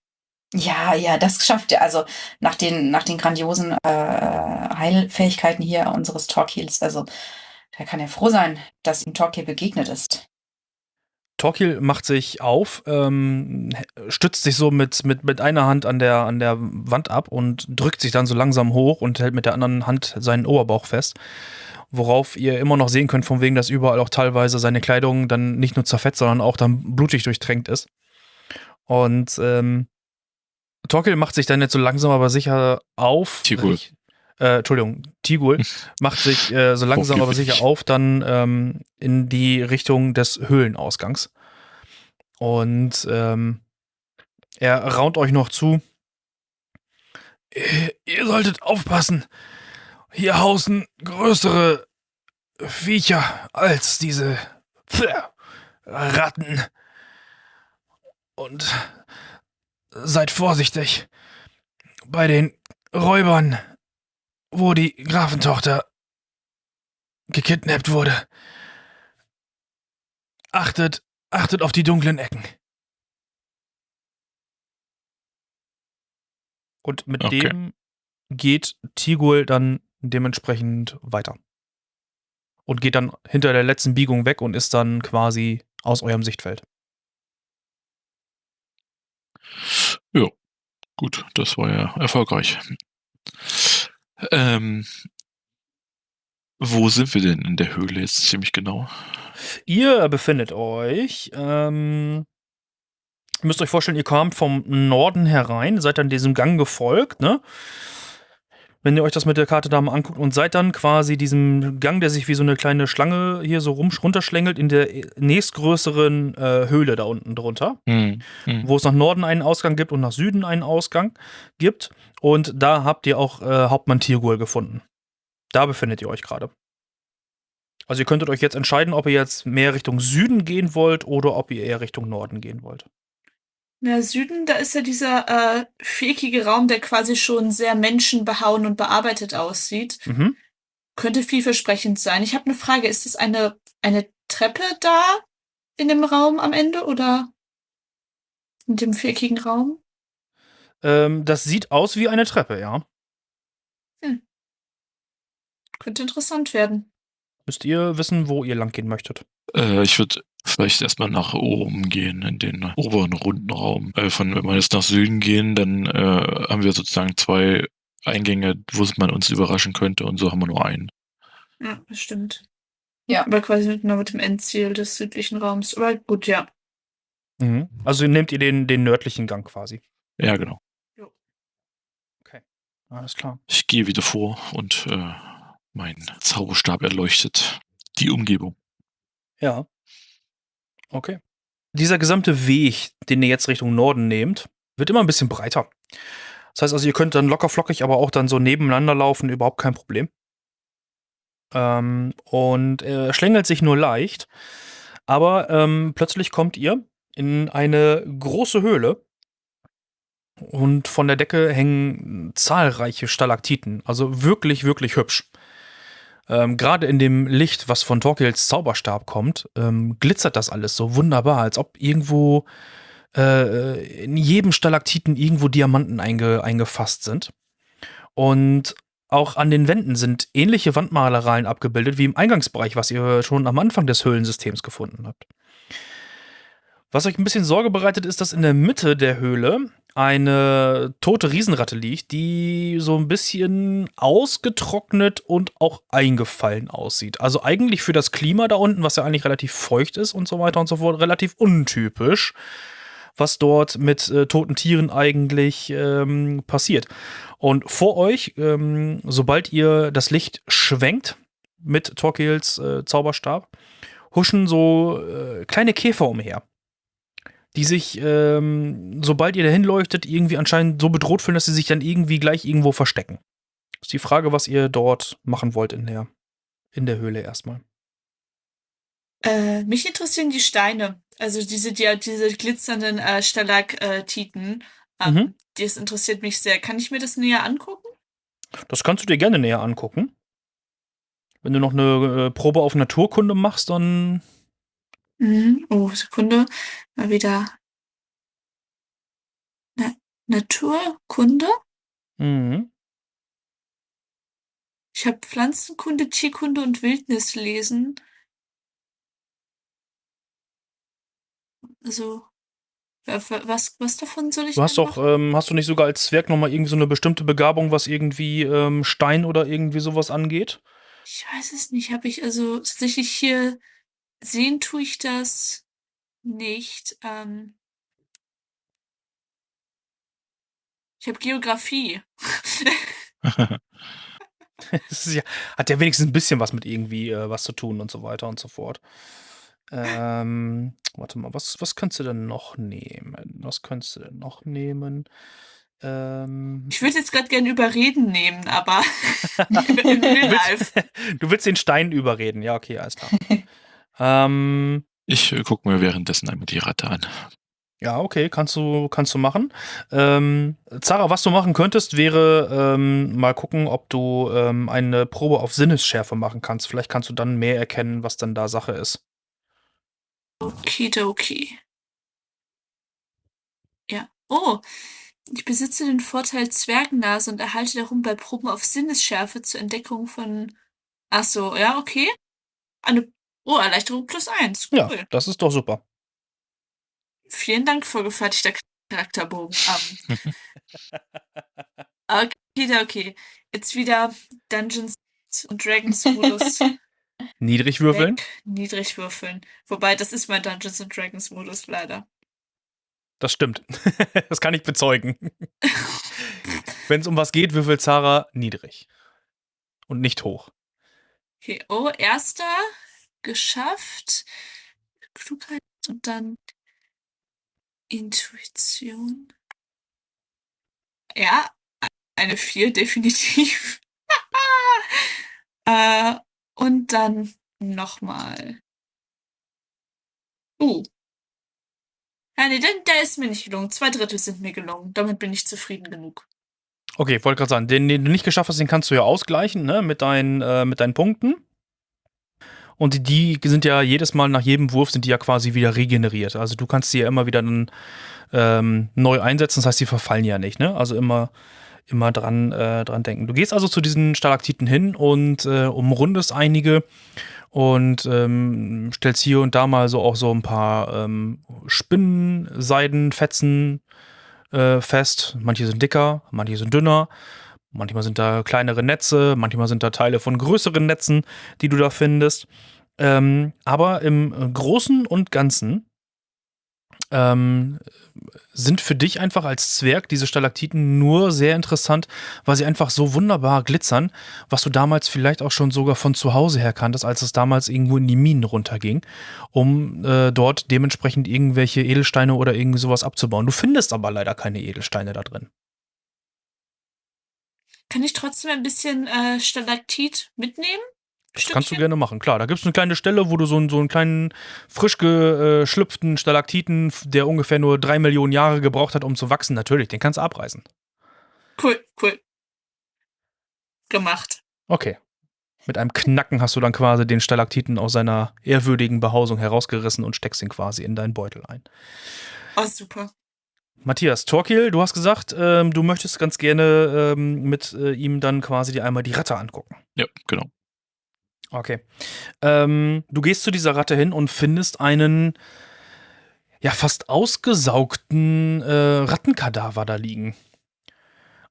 Ja, ja, das schafft er. Also nach den, nach den grandiosen äh, Heilfähigkeiten hier unseres Torquils, also da kann er froh sein, dass ihm Torquil begegnet ist. Torquil macht sich auf, ähm, stützt sich so mit, mit, mit einer Hand an der, an der Wand ab und drückt sich dann so langsam hoch und hält mit der anderen Hand seinen Oberbauch fest. Worauf ihr immer noch sehen könnt, von wegen, dass überall auch teilweise seine Kleidung dann nicht nur zerfetzt, sondern auch dann blutig durchtränkt ist. Und ähm, Torquil macht sich dann jetzt so langsam aber sicher auf. Tigul. Ich- Äh, Entschuldigung, Tigul macht sich äh, so langsam aber sicher auf, dann ähm, in die Richtung des Höhlenausgangs. Und ähm, er raunt euch noch zu. Ihr, solltet aufpassen. Hier hausen größere Viecher als diese Ratten. Und seid vorsichtig. Bei den Räubern, wo die Grafentochter gekidnappt wurde. Achtet, achtet auf die dunklen Ecken. Und mit Okay. dem geht Tigul dann dementsprechend weiter. und geht dann hinter der letzten Biegung weg und ist dann quasi aus eurem Sichtfeld. Ja, gut, das war ja erfolgreich. Ähm, wo sind wir denn in der Höhle jetzt ziemlich genau? Ihr befindet euch, ähm, ihr müsst euch vorstellen, ihr kamt vom Norden herein, seid dann diesem Gang gefolgt, ne? Wenn ihr euch das mit der Karte da mal anguckt und seid dann quasi diesem Gang, der sich wie so eine kleine Schlange hier so rum, runterschlängelt, in der nächstgrößeren äh, Höhle da unten drunter, Hm, hm. wo es nach Norden einen Ausgang gibt und nach Süden einen Ausgang gibt. Und da habt ihr auch äh, Hauptmann Tirgul gefunden. Da befindet ihr euch gerade. Also ihr könntet euch jetzt entscheiden, ob ihr jetzt mehr Richtung Süden gehen wollt oder ob ihr eher Richtung Norden gehen wollt. Na, Süden, da ist ja dieser äh, viereckige Raum, der quasi schon sehr menschenbehauen und bearbeitet aussieht. Mhm. Könnte vielversprechend sein. Ich habe eine Frage. Ist es eine, eine Treppe da in dem Raum am Ende oder in dem viereckigen Raum? Ähm, das sieht aus wie eine Treppe, ja. Könnte interessant werden. Müsst ihr wissen, wo ihr lang gehen möchtet. Äh, ich würde vielleicht erstmal nach oben gehen, in den oberen runden Raum. Äh, von, wenn wir jetzt nach Süden gehen, dann äh, haben wir sozusagen zwei Eingänge, wo man uns überraschen könnte und so haben wir nur einen. Ja, das stimmt. Ja. Aber quasi mit, nur mit dem Endziel des südlichen Raums. Aber gut, ja. Mhm. Also nehmt ihr den, den nördlichen Gang quasi. Ja, genau. Alles klar. Ich gehe wieder vor und äh, mein Zauberstab erleuchtet die Umgebung. Ja. Okay. Dieser gesamte Weg, den ihr jetzt Richtung Norden nehmt, wird immer ein bisschen breiter. Das heißt also, ihr könnt dann locker flockig, aber auch dann so nebeneinander laufen, überhaupt kein Problem. Ähm, und er schlängelt sich nur leicht. Aber ähm, plötzlich kommt ihr in eine große Höhle. Und von der Decke hängen zahlreiche Stalaktiten. Also wirklich, wirklich hübsch. Ähm, Gerade in dem Licht, was von Torkels Zauberstab kommt, ähm, glitzert das alles so wunderbar, als ob irgendwo äh, in jedem Stalaktiten irgendwo Diamanten einge eingefasst sind. Und auch an den Wänden sind ähnliche Wandmalereien abgebildet wie im Eingangsbereich, was ihr schon am Anfang des Höhlensystems gefunden habt. Was euch ein bisschen Sorge bereitet, ist, dass in der Mitte der Höhle eine tote Riesenratte liegt, die so ein bisschen ausgetrocknet und auch eingefallen aussieht. Also eigentlich für das Klima da unten, was ja eigentlich relativ feucht ist und so weiter und so fort, relativ untypisch, was dort mit äh, toten Tieren eigentlich ähm, passiert. Und vor euch, ähm, sobald ihr das Licht schwenkt mit Torquils äh, Zauberstab, huschen so äh, kleine Käfer umher die sich, ähm, sobald ihr dahin leuchtet, irgendwie anscheinend so bedroht fühlen, dass sie sich dann irgendwie gleich irgendwo verstecken. Ist die Frage, was ihr dort machen wollt in der, in der Höhle erstmal. Äh, mich interessieren die Steine. Also diese, die, diese glitzernden äh, Stalaktiten. Ähm, Mhm. Das interessiert mich sehr. Kann ich mir das näher angucken? Das kannst du dir gerne näher angucken. Wenn du noch eine äh, Probe auf Naturkunde machst, dann. Mhm. Oh, Sekunde. Mal wieder. Na, Naturkunde? Mhm. Ich habe Pflanzenkunde, Tierkunde und Wildnislesen. Also, wa- wa- was, was davon soll ich Du hast doch, machen? ähm, hast du nicht sogar als Zwerg nochmal irgendwie so eine bestimmte Begabung, was irgendwie ähm, Stein oder irgendwie sowas angeht? Ich weiß es nicht. Habe ich also tatsächlich hier sehen tue ich das nicht. Ähm, ich habe Geografie. Ja, hat ja wenigstens ein bisschen was mit irgendwie äh, was zu tun und so weiter und so fort. Ähm, warte mal, was, was könntest du denn noch nehmen? Was könntest du denn noch nehmen? Ähm, Ich würde jetzt gerade gerne überreden nehmen, aber in Real Life. du willst den Stein überreden, ja, okay, alles klar. Ähm, Ich äh, gucke mir währenddessen einmal die Ratte an. ja, okay, kannst du, kannst du machen. Ähm, Zara, was du machen könntest, wäre ähm, mal gucken, ob du ähm, eine Probe auf Sinnesschärfe machen kannst. Vielleicht kannst du dann mehr erkennen, was dann da Sache ist. Okidoki. Ja. Oh, ich besitze den Vorteil Zwergennase und erhalte darum bei Proben auf Sinnesschärfe zur Entdeckung von. Ach so, ja, okay. Eine oh, Erleichterung plus eins. Ja, Cool. das ist doch super. Vielen Dank, vorgefertigter Charakterbogen. Ähm, okay, okay. Jetzt wieder Dungeons und Dragons Modus. Niedrig würfeln. Weg, niedrig würfeln. Wobei, das ist mein Dungeons and Dragons Modus leider. Das stimmt. das kann ich bezeugen. Wenn es um was geht, würfelt Zara niedrig. Und nicht hoch. Okay, oh, erster geschafft. Klugheit und dann Intuition. Ja, eine 4 definitiv. äh, und dann nochmal. Uh. Ja, nee, der, der ist mir nicht gelungen. Zwei Drittel sind mir gelungen. Damit bin ich zufrieden genug. Okay, wollte gerade sagen, den, den du nicht geschafft hast, den kannst du ja ausgleichen, ne, mit deinen, äh, mit deinen Punkten. Und die, sind ja jedes Mal nach jedem Wurf sind die ja quasi wieder regeneriert. Also du kannst sie ja immer wieder dann ähm, neu einsetzen, das heißt, die verfallen ja nicht, ne? Also immer, immer dran, äh, dran denken. Du gehst also zu diesen Stalaktiten hin und äh, umrundest einige und ähm, stellst hier und da mal so auch so ein paar ähm, Spinnenseidenfetzen äh, fest. Manche sind dicker, manche sind dünner. Manchmal sind da kleinere Netze, manchmal sind da Teile von größeren Netzen, die du da findest. Ähm, aber im Großen und Ganzen ähm, sind für dich einfach als Zwerg diese Stalaktiten nur sehr interessant, weil sie einfach so wunderbar glitzern, was du damals vielleicht auch schon sogar von zu Hause her kanntest, als es damals irgendwo in die Minen runterging, um äh, dort dementsprechend irgendwelche Edelsteine oder irgendwie sowas abzubauen. Du findest aber leider keine Edelsteine da drin. Kann ich trotzdem ein bisschen äh, Stalaktit mitnehmen? Das kannst du gerne machen, klar. Da gibt es eine kleine Stelle, wo du so, einen- so einen kleinen, frisch geschlüpften Stalaktiten, der ungefähr nur drei Millionen Jahre gebraucht hat, um zu wachsen, natürlich, den kannst du abreißen. Cool, cool. Gemacht. Okay. Mit einem Knacken hast du dann quasi den Stalaktiten aus seiner ehrwürdigen Behausung herausgerissen und steckst ihn quasi in deinen Beutel ein. Oh, super. Matthias, Torkil, du hast gesagt, ähm, du möchtest ganz gerne ähm, mit äh, ihm dann quasi dir einmal die Ratte angucken. Ja, genau. Okay. Ähm, du gehst zu dieser Ratte hin und findest einen ja fast ausgesaugten äh, Rattenkadaver da liegen.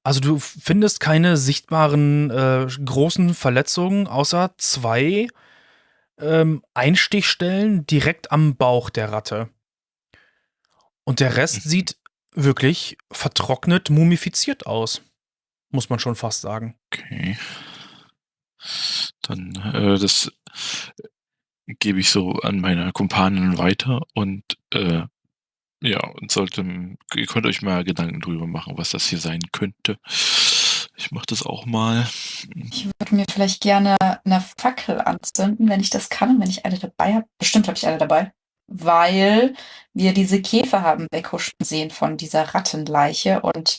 Also du findest keine sichtbaren äh, großen Verletzungen, außer zwei ähm, Einstichstellen direkt am Bauch der Ratte. Und der Rest Mhm. sieht wirklich vertrocknet, mumifiziert aus. Muss man schon fast sagen. Okay. Dann äh, das gebe ich so an meine Kumpanen weiter und äh, ja, und sollte, ihr könnt euch mal Gedanken drüber machen, was das hier sein könnte. Ich mache das auch mal. Ich würde mir vielleicht gerne eine Fackel anzünden, wenn ich das kann, wenn ich eine dabei habe. Bestimmt habe ich eine dabei. Weil wir diese Käfer haben weghuschen sehen von dieser Rattenleiche und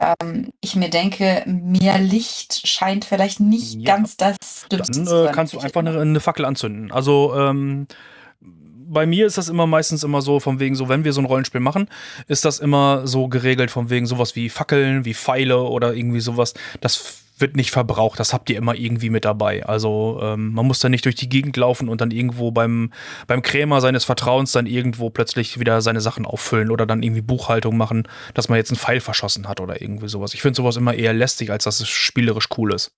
ähm, ich mir denke, mehr Licht scheint vielleicht nicht Ja. ganz das Dümmste Dann äh, kannst du einfach eine, eine Fackel anzünden. Also ähm, bei mir ist das immer meistens immer so, von wegen so, wenn wir so ein Rollenspiel machen, ist das immer so geregelt, von wegen sowas wie Fackeln, wie Pfeile oder irgendwie sowas. Das wird nicht verbraucht, das habt ihr immer irgendwie mit dabei. Also ähm, man muss da nicht durch die Gegend laufen und dann irgendwo beim, beim Krämer seines Vertrauens dann irgendwo plötzlich wieder seine Sachen auffüllen oder dann irgendwie Buchhaltung machen, dass man jetzt einen Pfeil verschossen hat oder irgendwie sowas. Ich finde sowas immer eher lästig, als dass es spielerisch cool ist.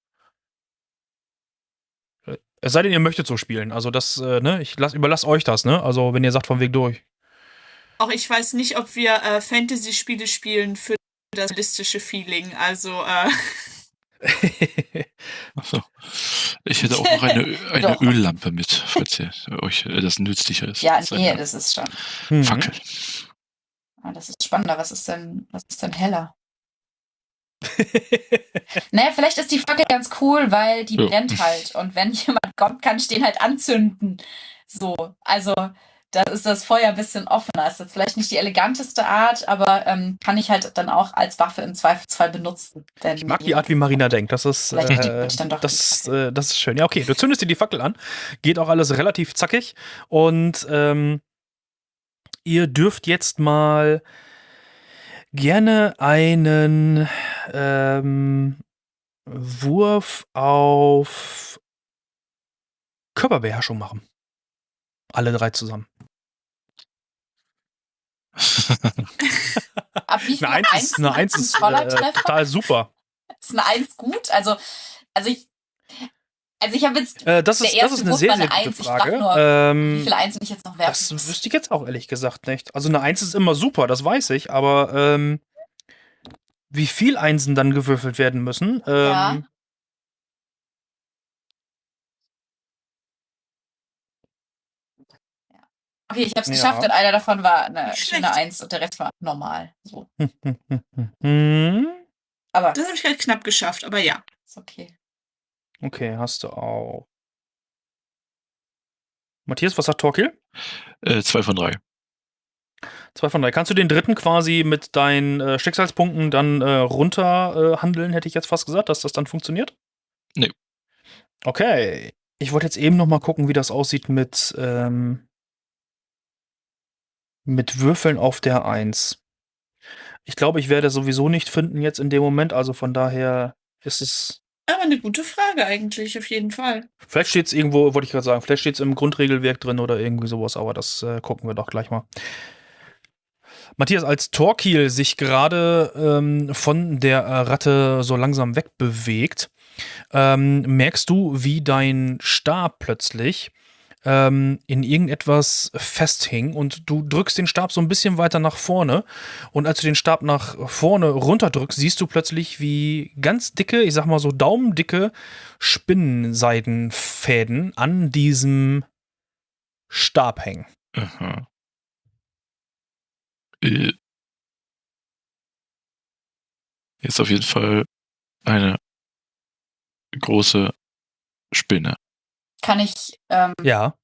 Es sei denn, ihr möchtet so spielen. Also das, äh, ne, ich lass, überlasse euch das, ne? Also wenn ihr sagt von Weg durch. Auch ich weiß nicht, ob wir äh, Fantasy-Spiele spielen für das realistische Feeling. Also, äh, Achso. Ich hätte auch noch eine, eine. Öllampe mit, falls ihr euch äh, das nützlicher ist. Ja, nee, eine das ist schon. Mhm. Fackel. Ah, das ist spannender. Was ist denn, was ist denn heller? Naja, vielleicht ist die Fackel ganz cool, weil die Ja. brennt halt. Und wenn jemand kommt, kann ich den halt anzünden. So, also da ist das Feuer ein bisschen offener. Ist jetzt vielleicht nicht die eleganteste Art, aber ähm, kann ich halt dann auch als Waffe im Zweifelsfall benutzen. Wenn Ich mag die Art, wie Marina denkt. Das ist, äh, das, äh, das ist schön. Ja, okay, du zündest dir die Fackel an. Geht auch alles relativ zackig. Und ähm, ihr dürft jetzt mal gerne einen ähm, Wurf auf Körperbeherrschung machen. Alle drei zusammen. Ab wie viel Eine Eins ist, eine Eins ist äh, total super. Ist eine Eins gut? Also, also ich, also ich habe jetzt, Äh, das, Der ist, das erste ist eine Wurf sehr, war sehr eine gute Eins. Frage. nur, wie ähm, viele Einsen ich jetzt noch werfen das muss. wüsste ich jetzt auch ehrlich gesagt nicht. Also eine Eins ist immer super, das weiß ich, aber ähm, wie viel Einsen dann gewürfelt werden müssen, ähm, Ja. Okay, ich habe es Ja. geschafft und einer davon war eine schöne. Eins und der Rest war normal. So. Aber Das habe ich halt knapp geschafft, aber ja. ist okay. okay, hast du auch. Matthias, was sagt Torquil? Äh, zwei von drei. Zwei von drei. Kannst du den dritten quasi mit deinen äh, Schicksalspunkten dann äh, runter äh, handeln, hätte ich jetzt fast gesagt, dass das dann funktioniert? Nee. Okay. Ich wollte jetzt eben noch mal gucken, wie das aussieht mit, ähm, mit Würfeln auf der Eins. Ich glaube, ich werde sowieso nicht finden jetzt in dem Moment, also von daher ist es. Aber eine gute Frage eigentlich, auf jeden Fall. Vielleicht steht es irgendwo, wollte ich gerade sagen, vielleicht steht es im Grundregelwerk drin oder irgendwie sowas, aber das äh, gucken wir doch gleich mal. Matthias, als Torquil sich gerade ähm, von der äh, Ratte so langsam wegbewegt, ähm, merkst du, wie dein Stab plötzlich ähm, in irgendetwas festhing und du drückst den Stab so ein bisschen weiter nach vorne und als du den Stab nach vorne runterdrückst, siehst du plötzlich, wie ganz dicke, ich sag mal so daumendicke Spinnenseidenfäden an diesem Stab hängen. Aha. Äh. Hier ist auf jeden Fall eine große Spinne. Kann ich ähm, Ja.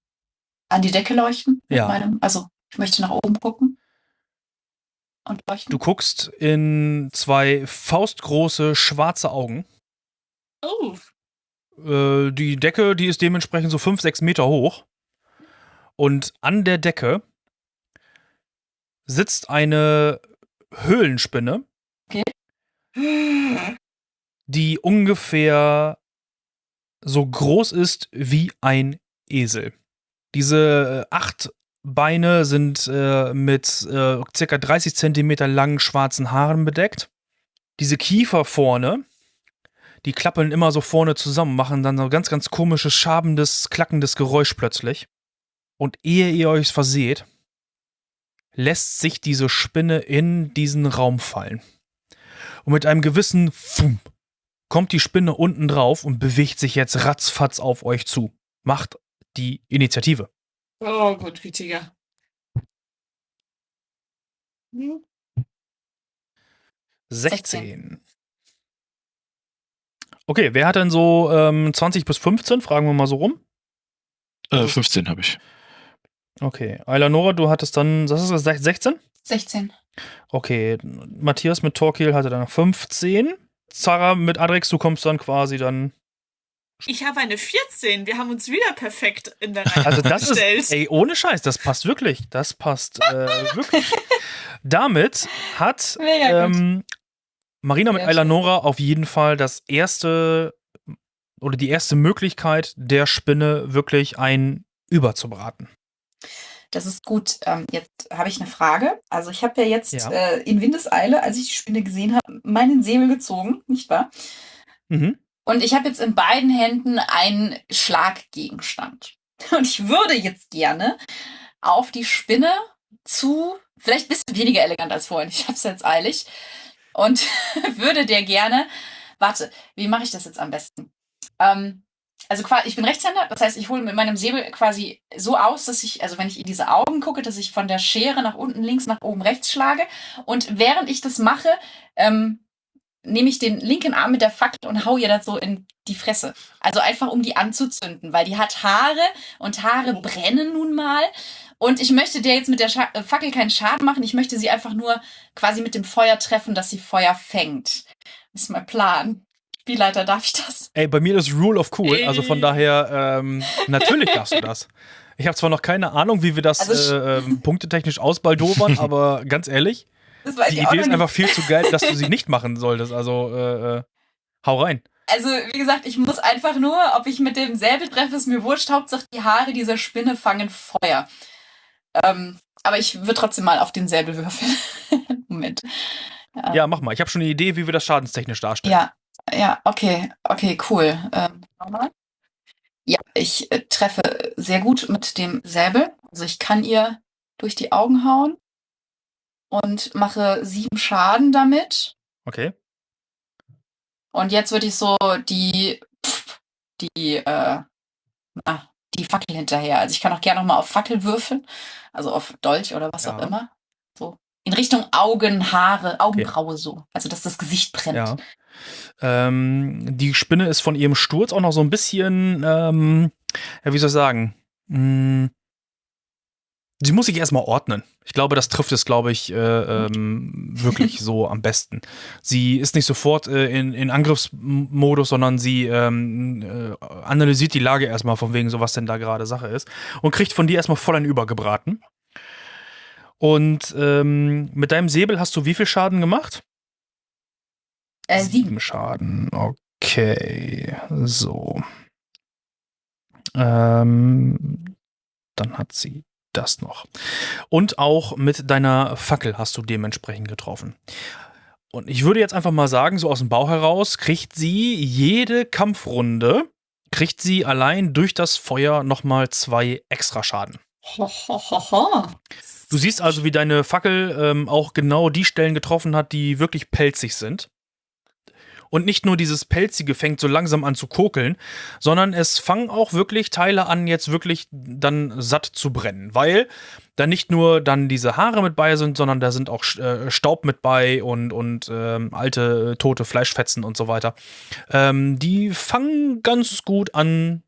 an die Decke leuchten? Mit Ja. Meinem, also, ich möchte nach oben gucken. Und leuchten. Du guckst in zwei faustgroße schwarze Augen. Oh, Äh, die Decke, die ist dementsprechend so fünf, sechs Meter hoch. Und an der Decke sitzt eine Höhlenspinne, die ungefähr so groß ist wie ein Esel. Diese äh, acht Beine sind äh, mit äh, circa 30 Zentimeter langen schwarzen Haaren bedeckt. Diese Kiefer vorne, die klappeln immer so vorne zusammen, machen dann so ganz, ganz komisches, schabendes, klackendes Geräusch plötzlich. Und ehe ihr euch verseht, lässt sich diese Spinne in diesen Raum fallen. Und mit einem gewissen Fump kommt die Spinne unten drauf und bewegt sich jetzt ratzfatz auf euch zu. Macht die Initiative. oh gut, Gütiger. Hm, 16. Okay, wer hat denn so ähm, 20 bis 15? Fragen wir mal so rum. Äh, 15 habe ich. Okay, Eilanora, du hattest dann, das ist das 16? 16. Okay, Matthias mit Torquil hatte dann 15. Zara mit Adrex, du kommst dann quasi dann. Ich habe eine 14. Wir haben uns wieder perfekt in der Reihe Also das ist, gestellt. ey, ohne Scheiß, das passt wirklich. Das passt äh, wirklich. Damit hat ähm, Marina mit Sehr Eilanora auf jeden Fall das erste oder die erste Möglichkeit der Spinne wirklich ein überzubraten. Das ist gut. Ähm, jetzt habe ich eine Frage. Also ich habe ja jetzt Ja. Äh, in Windeseile, als ich die Spinne gesehen habe, meinen Säbel gezogen, nicht wahr? Mhm. Und ich habe jetzt in beiden Händen einen Schlaggegenstand. Und ich würde jetzt gerne auf die Spinne zu, vielleicht ein bisschen weniger elegant als vorhin, ich habe es jetzt eilig, und würde der gerne, warte, wie mache ich das jetzt am besten? Ähm, also quasi, ich bin Rechtshänder, das heißt, ich hole mit meinem Säbel quasi so aus, dass ich, also wenn ich in diese Augen gucke, dass ich von der Schere nach unten links, nach oben rechts schlage. Und während ich das mache, ähm, nehme ich den linken Arm mit der Fackel und hau ihr das so in die Fresse. Also einfach, um die anzuzünden, weil die hat Haare und Haare brennen nun mal. Und ich möchte der jetzt mit der Scha äh, Fackel keinen Schaden machen. Ich möchte sie einfach nur quasi mit dem Feuer treffen, dass sie Feuer fängt. Das ist mein Plan. Spielleiter, darf ich das? Ey, bei mir ist Rule of Cool, also von daher, ähm, natürlich darfst du das. Ich habe zwar noch keine Ahnung, wie wir das Also äh, ähm, punktetechnisch ausbaldobern, aber ganz ehrlich, die Idee ist einfach viel zu geil, dass du sie nicht machen solltest. Also, äh, äh, hau rein. also wie gesagt, ich muss einfach nur, ob ich mit dem Säbel treffe, ist mir wurscht. Hauptsache die Haare dieser Spinne fangen Feuer. Ähm, aber ich würde trotzdem mal auf den Säbel würfeln. Moment. Ja. ja, mach mal. Ich habe schon eine Idee, wie wir das schadenstechnisch darstellen. Ja, ja, okay, okay, cool. Ähm, ja, ich äh, treffe sehr gut mit dem Säbel. Also ich kann ihr durch die Augen hauen und mache sieben Schaden damit. Okay. Und jetzt würde ich so die, pff, die, äh, na, die Fackel hinterher. Also ich kann auch gerne nochmal auf Fackel würfeln. Also auf Dolch oder was ja. auch immer. In Richtung Augen, Haare, Augenbraue okay. so. Also dass das Gesicht brennt. Ja. Ähm, die Spinne ist von ihrem Sturz auch noch so ein bisschen, ähm, ja, wie soll ich sagen, hm, Sie muss sich erstmal ordnen. Ich glaube, das trifft es, glaube ich, äh, ähm, wirklich so am besten. Sie ist nicht sofort äh, in, in Angriffsmodus, sondern sie ähm, äh, analysiert die Lage erstmal von wegen so, was denn da gerade Sache ist und kriegt von dir erstmal voll ein Übergebraten. Und ähm, mit deinem Säbel hast du wie viel Schaden gemacht? Äh, sieben. sieben Schaden. Okay, so. Ähm, dann hat sie das noch. Und auch mit deiner Fackel hast du dementsprechend getroffen. Und ich würde jetzt einfach mal sagen, so aus dem Bau heraus, kriegt sie jede Kampfrunde, kriegt sie allein durch das Feuer nochmal zwei extra Schaden. Du siehst also, wie deine Fackel ähm, auch genau die Stellen getroffen hat, die wirklich pelzig sind. Und nicht nur dieses Pelzige fängt so langsam an zu kokeln, sondern es fangen auch wirklich Teile an, jetzt wirklich dann satt zu brennen, weil da nicht nur dann diese Haare mit bei sind, sondern da sind auch äh, Staub mit bei und, und ähm, alte äh, tote Fleischfetzen und so weiter. Ähm, die fangen ganz gut an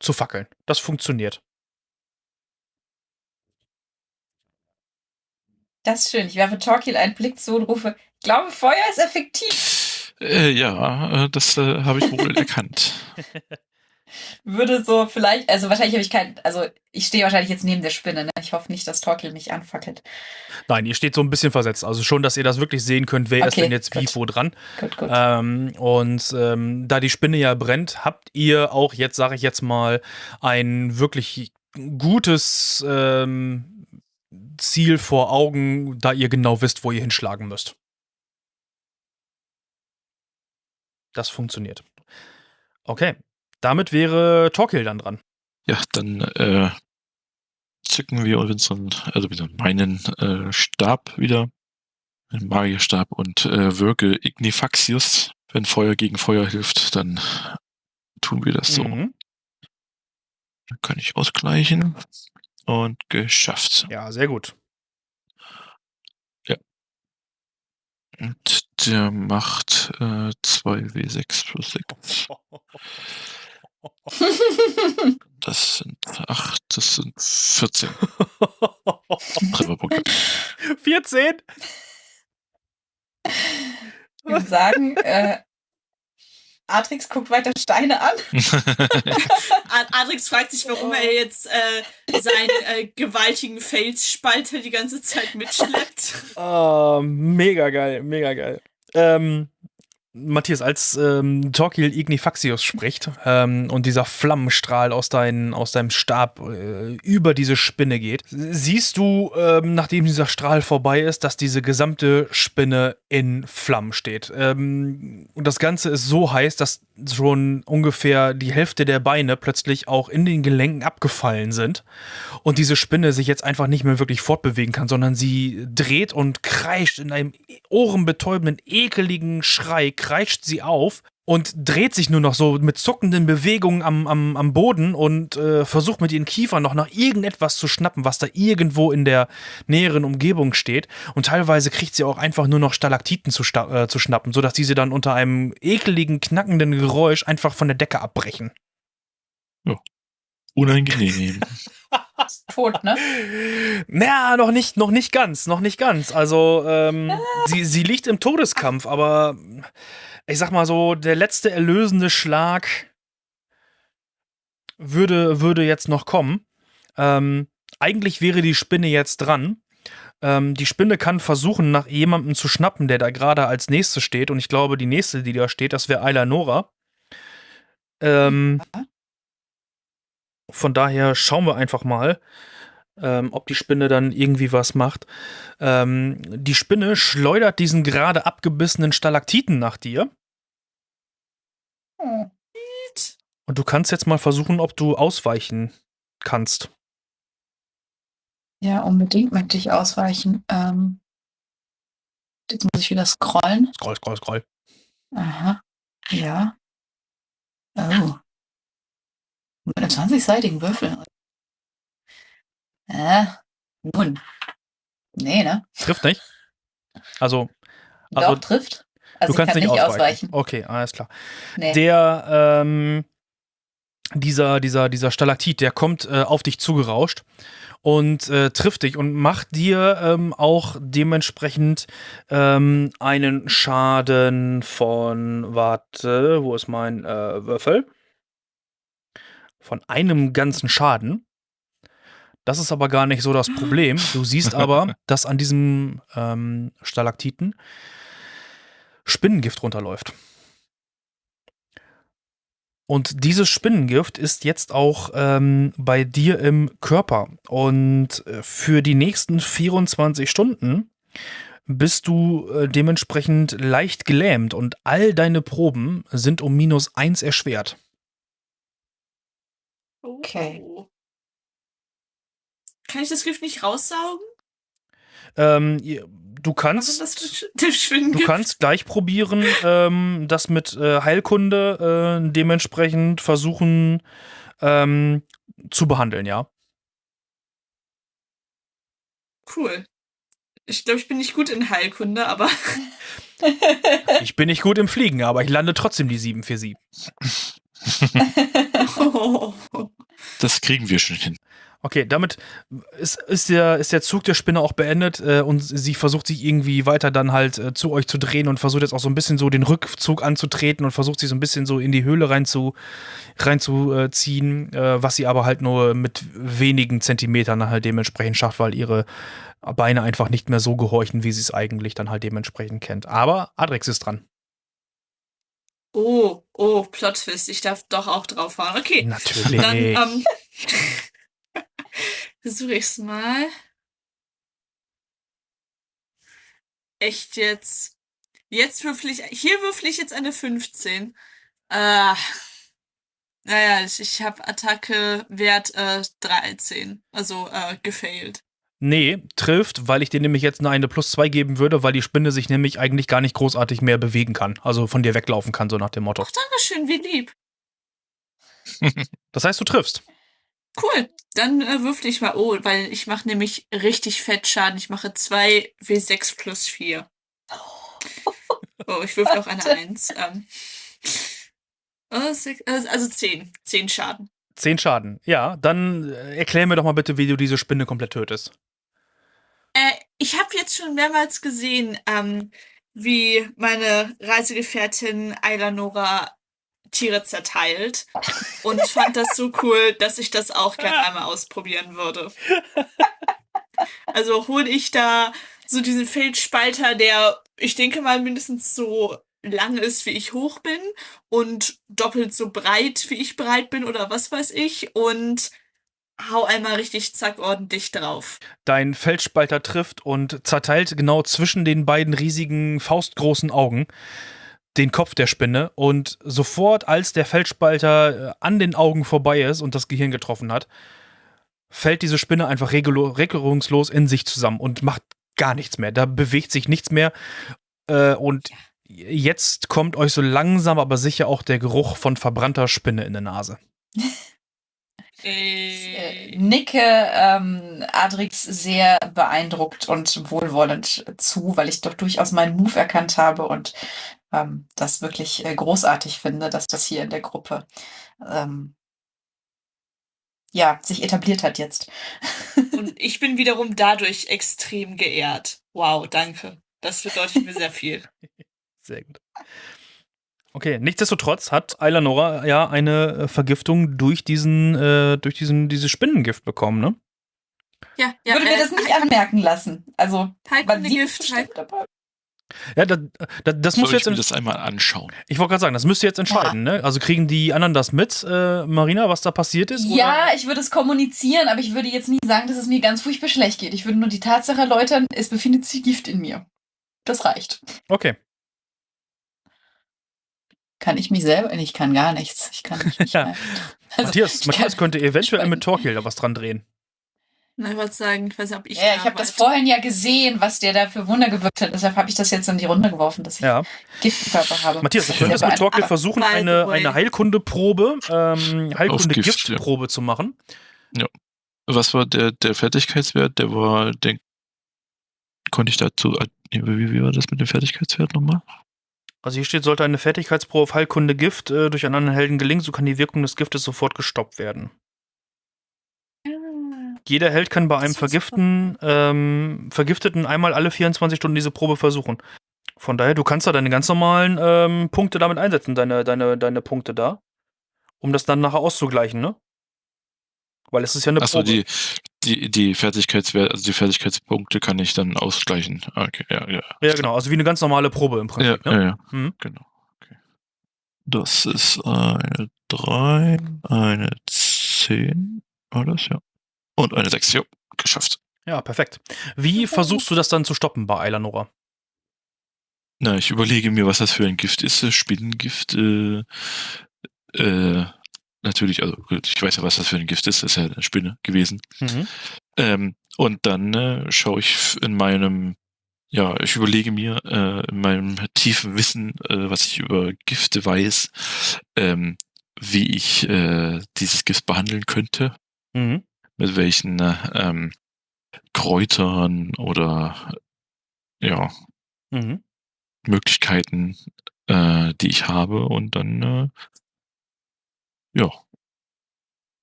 zu fackeln. Das funktioniert. Das ist schön. Ich werfe Torquil einen Blick zu und rufe, ich glaube, Feuer ist effektiv. Äh, ja, äh, das äh, habe ich wohl erkannt. Würde so vielleicht, also wahrscheinlich habe ich kein, also ich stehe wahrscheinlich jetzt neben der Spinne, ne? Ich hoffe nicht, dass Torkel mich anfackelt. Nein, ihr steht so ein bisschen versetzt. Also schon, dass ihr das wirklich sehen könnt, wer okay, ist denn jetzt gut. wie wo dran. Gut, gut. Ähm, und ähm, da die Spinne ja brennt, habt ihr auch jetzt, sage ich jetzt mal, ein wirklich gutes ähm, Ziel vor Augen, da ihr genau wisst, wo ihr hinschlagen müsst. Das funktioniert. Okay, damit wäre Torquil dann dran. Ja, dann äh, zücken wir unseren, also wieder meinen äh, Stab wieder, einen Magierstab und äh, wirke Ignifaxius. Wenn Feuer gegen Feuer hilft, dann tun wir das so. Mhm. Dann kann ich ausgleichen und geschafft. Ja, sehr gut. Und der macht äh, 2W6 plus 6. Das sind 8, das sind 14. Trefferpunkte. 14? Ich würde sagen, äh, Atrix guckt weiter Steine an. Atrix fragt sich, warum er jetzt äh, seinen äh, gewaltigen Felsspalter die ganze Zeit mitschleppt. Oh, mega geil, mega geil. Ähm, Matthias, als ähm, Torquil Ignifaxius spricht ähm, und dieser Flammenstrahl aus, dein, aus deinem Stab äh, über diese Spinne geht, siehst du, ähm, nachdem dieser Strahl vorbei ist, dass diese gesamte Spinne in Flammen steht. Ähm, und das Ganze ist so heiß, dass schon ungefähr die Hälfte der Beine plötzlich auch in den Gelenken abgefallen sind und diese Spinne sich jetzt einfach nicht mehr wirklich fortbewegen kann, sondern sie dreht und kreischt in einem ohrenbetäubenden, ekeligen Schrei kreischt sie auf und dreht sich nur noch so mit zuckenden Bewegungen am, am, am Boden und äh, versucht mit ihren Kiefern noch nach irgendetwas zu schnappen, was da irgendwo in der näheren Umgebung steht. Und teilweise kriegt sie auch einfach nur noch Stalaktiten zu, äh, zu schnappen, sodass diese dann unter einem ekeligen, knackenden Geräusch einfach von der Decke abbrechen. Ja. Unangenehm. tot, ne? Naja, noch nicht, noch nicht ganz, noch nicht ganz. Also, ähm, ah. sie, sie liegt im Todeskampf, aber ich sag mal so, der letzte erlösende Schlag würde, würde jetzt noch kommen. Ähm, eigentlich wäre die Spinne jetzt dran. Ähm, die Spinne kann versuchen, nach jemandem zu schnappen, der da gerade als nächste steht. Und ich glaube, die nächste, die da steht, das wäre Ayla Nora. Ähm, von daher schauen wir einfach mal, ähm, ob die Spinne dann irgendwie was macht. Ähm, die Spinne schleudert diesen gerade abgebissenen Stalaktiten nach dir. Und du kannst jetzt mal versuchen, ob du ausweichen kannst. Ja, unbedingt möchte ich ausweichen. Ähm, jetzt muss ich wieder scrollen. Scroll, scroll, scroll. Aha. Ja. Oh. Mit einem 20-seitigen Würfel. Äh, nun. Nee, ne? Trifft nicht. Also, Also, Doch, trifft. Also du kannst ich nicht kann ausweichen. Okay, alles klar. Nee. Der, ähm, dieser, dieser, dieser Stalaktit, der kommt äh, auf dich zugerauscht und äh, trifft dich und macht dir ähm, auch dementsprechend ähm, einen Schaden von, warte, wo ist mein äh, Würfel? Von einem ganzen Schaden. Das ist aber gar nicht so das Problem. Du siehst aber, dass an diesem ähm, Stalaktiten Spinnengift runterläuft. Und dieses Spinnengift ist jetzt auch ähm, bei dir im Körper. Und äh, für die nächsten 24 Stunden bist du äh, dementsprechend leicht gelähmt und all deine Proben sind um minus eins erschwert. Okay. Oh. Kann ich das Gift nicht raussaugen? Ähm, du Was kannst. der Du kannst gleich probieren, ähm, das mit äh, Heilkunde äh, dementsprechend versuchen ähm, zu behandeln, ja. Cool. Ich glaube, ich bin nicht gut in Heilkunde, aber Ich bin nicht gut im Fliegen, aber ich lande trotzdem die 747. Das kriegen wir schon hin. Okay, damit ist, ist, der, ist der Zug der Spinne auch beendet äh, und sie versucht sich irgendwie weiter dann halt äh, zu euch zu drehen und versucht jetzt auch so ein bisschen so den Rückzug anzutreten und versucht sich so ein bisschen so in die Höhle reinzuziehen, rein zu, äh, ziehen, äh, was sie aber halt nur mit wenigen Zentimetern halt dementsprechend schafft, weil ihre Beine einfach nicht mehr so gehorchen, wie sie es eigentlich dann halt dementsprechend kennt. Aber Adrex ist dran. Oh, oh, Plot-Twist. Ich darf doch auch draufhauen. Okay, Natürlich. dann ähm, versuche ich's mal. Echt jetzt. Jetzt würfel ich. Hier würfel ich jetzt eine 15. Äh, naja, ich, ich habe Attacke Wert äh, 13. Also äh, gefailt. Nee, trifft, weil ich dir nämlich jetzt nur eine plus zwei geben würde, weil die Spinne sich nämlich eigentlich gar nicht großartig mehr bewegen kann. Also von dir weglaufen kann, so nach dem Motto. Ach, Dankeschön, wie lieb. Das heißt, du triffst. Cool. Dann äh, würfel ich mal. Oh, weil ich mache nämlich richtig fett Schaden. Ich mache 2 W6 plus 4. Oh, ich würfel auch eine 1. Ähm, oh, sech- äh, also 10. 10 Schaden. Zehn Schaden. Ja, dann äh, erklär mir doch mal bitte, wie du diese Spinne komplett tötest. Ich habe jetzt schon mehrmals gesehen, ähm, wie meine Reisegefährtin Ayla Nora Tiere zerteilt und fand das so cool, dass ich das auch gerne einmal ausprobieren würde. Also hole ich da so diesen Feldspalter, der ich denke mal mindestens so lang ist, wie ich hoch bin und doppelt so breit, wie ich breit bin oder was weiß ich und hau einmal richtig zack ordentlich drauf. Dein Feldspalter trifft und zerteilt genau zwischen den beiden riesigen faustgroßen Augen den Kopf der Spinne und sofort, als der Feldspalter äh, an den Augen vorbei ist und das Gehirn getroffen hat, fällt diese Spinne einfach regungslos in sich zusammen und macht gar nichts mehr. Da bewegt sich nichts mehr. Äh, und jetzt kommt euch so langsam aber sicher auch der Geruch von verbrannter Spinne in der Nase. äh, nicke ähm, Adrix sehr beeindruckt und wohlwollend zu, weil ich doch durchaus meinen Move erkannt habe und ähm, das wirklich äh, großartig finde, dass das hier in der Gruppe ähm, ja, sich etabliert hat jetzt. Und ich bin wiederum dadurch extrem geehrt. Wow, danke. Das bedeutet mir sehr viel. Sehr gut. Okay, nichtsdestotrotz hat Ayla Nora ja eine äh, Vergiftung durch diesen, äh, durch diesen, dieses Spinnengift bekommen, ne? Ja, ja. würde mir äh, das nicht anmerken lassen. Also, man sieht Gift. Ja, das, das, das muss Soll ich jetzt. mir ent- das einmal anschauen? Ich wollte gerade sagen, das müsst ihr jetzt entscheiden, ne? Also kriegen die anderen das mit, äh, Marina, was da passiert ist? oder? Ja, ich würde es kommunizieren, aber ich würde jetzt nicht sagen, dass es mir ganz furchtbar schlecht geht. Ich würde nur die Tatsache erläutern, es befindet sich Gift in mir. Das reicht. Okay. Kann ich mich selber? Ich kann gar nichts. Ich kann nicht. Ja. Also, Matthias, ich Matthias kann- könnte eventuell mit Torquil da was dran drehen. Na, ich wollte sagen, ich weiß nicht, ob ich. Ja, da ich habe das vorhin ja gesehen, was der da für Wunder gewirkt hat. Deshalb habe ich das jetzt in die Runde geworfen, dass ich Ja. Gift im Körper habe. Matthias, du könntest ja mit Torquil beeindruckend. versuchen, eine, eine Heilkundeprobe, ähm, Gift, ja. Heilkunde-Giftprobe zu machen. Was war der, der Fertigkeitswert? Der war, den konnte ich dazu, wie, wie war das mit dem Fertigkeitswert nochmal? Also hier steht, sollte eine Fertigkeitsprobe auf Heilkunde Gift äh, durch einen anderen Helden gelingen, so kann die Wirkung des Giftes sofort gestoppt werden. Ah, Jeder Held kann bei einem. Vergiften, ähm, Vergifteten einmal alle 24 Stunden diese Probe versuchen. Von daher, du kannst da deine ganz normalen ähm, Punkte damit einsetzen, deine, deine, deine Punkte da, um das dann nachher auszugleichen, ne? Weil es ist ja eine Achso, Probe. die, die, die Fertigkeitswert, also die Fertigkeitspunkte kann ich dann ausgleichen. Okay, ja, ja. ja, genau, also wie eine ganz normale Probe im Ja, Prinzip. ja, ne? ja. Mhm. Genau. Okay. Das ist eine 3, eine 10, war das, ja. Und eine 6, jo, geschafft. ja, perfekt. Wie versuchst du das dann zu stoppen bei Eilanora? Na, ich überlege mir, was das für ein Gift ist. Spinnengift, äh, äh, natürlich, also ich weiß ja, was das für ein Gift ist, das ist ja eine Spinne gewesen. Mhm. Ähm, und dann äh, schaue ich in meinem, ja, ich überlege mir äh, in meinem tiefen Wissen, äh, was ich über Gifte weiß, ähm, wie ich äh, dieses Gift behandeln könnte, Mhm. mit welchen äh, ähm, Kräutern oder ja, Mhm. Möglichkeiten, äh, die ich habe und dann, äh, ja,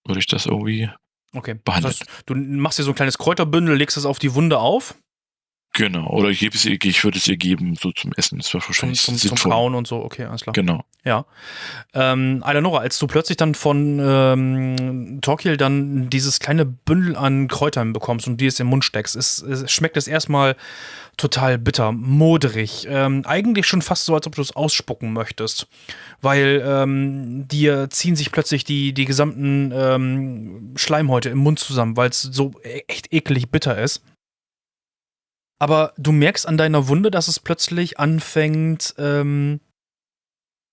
würde ich das irgendwie Okay. Das heißt, du machst dir so ein kleines Kräuterbündel, legst es auf die Wunde auf, Genau, oder ich gebe es ihr, ich würde es ihr geben, so zum Essen. Das zum, wahrscheinlich zum, zum sinnvoll. Kauen und so. Okay, alles klar. Genau. Ja. Ähm, Eleonora, als du plötzlich dann von ähm, Torquil dann dieses kleine Bündel an Kräutern bekommst und dir es im Mund steckst, ist, es schmeckt es erstmal total bitter, moderig. Ähm, eigentlich schon fast so, als ob du es ausspucken möchtest. Weil ähm, dir ziehen sich plötzlich die, die gesamten ähm, Schleimhäute im Mund zusammen, weil es so e- echt eklig bitter ist. Aber du merkst an deiner Wunde, dass es plötzlich anfängt, ähm,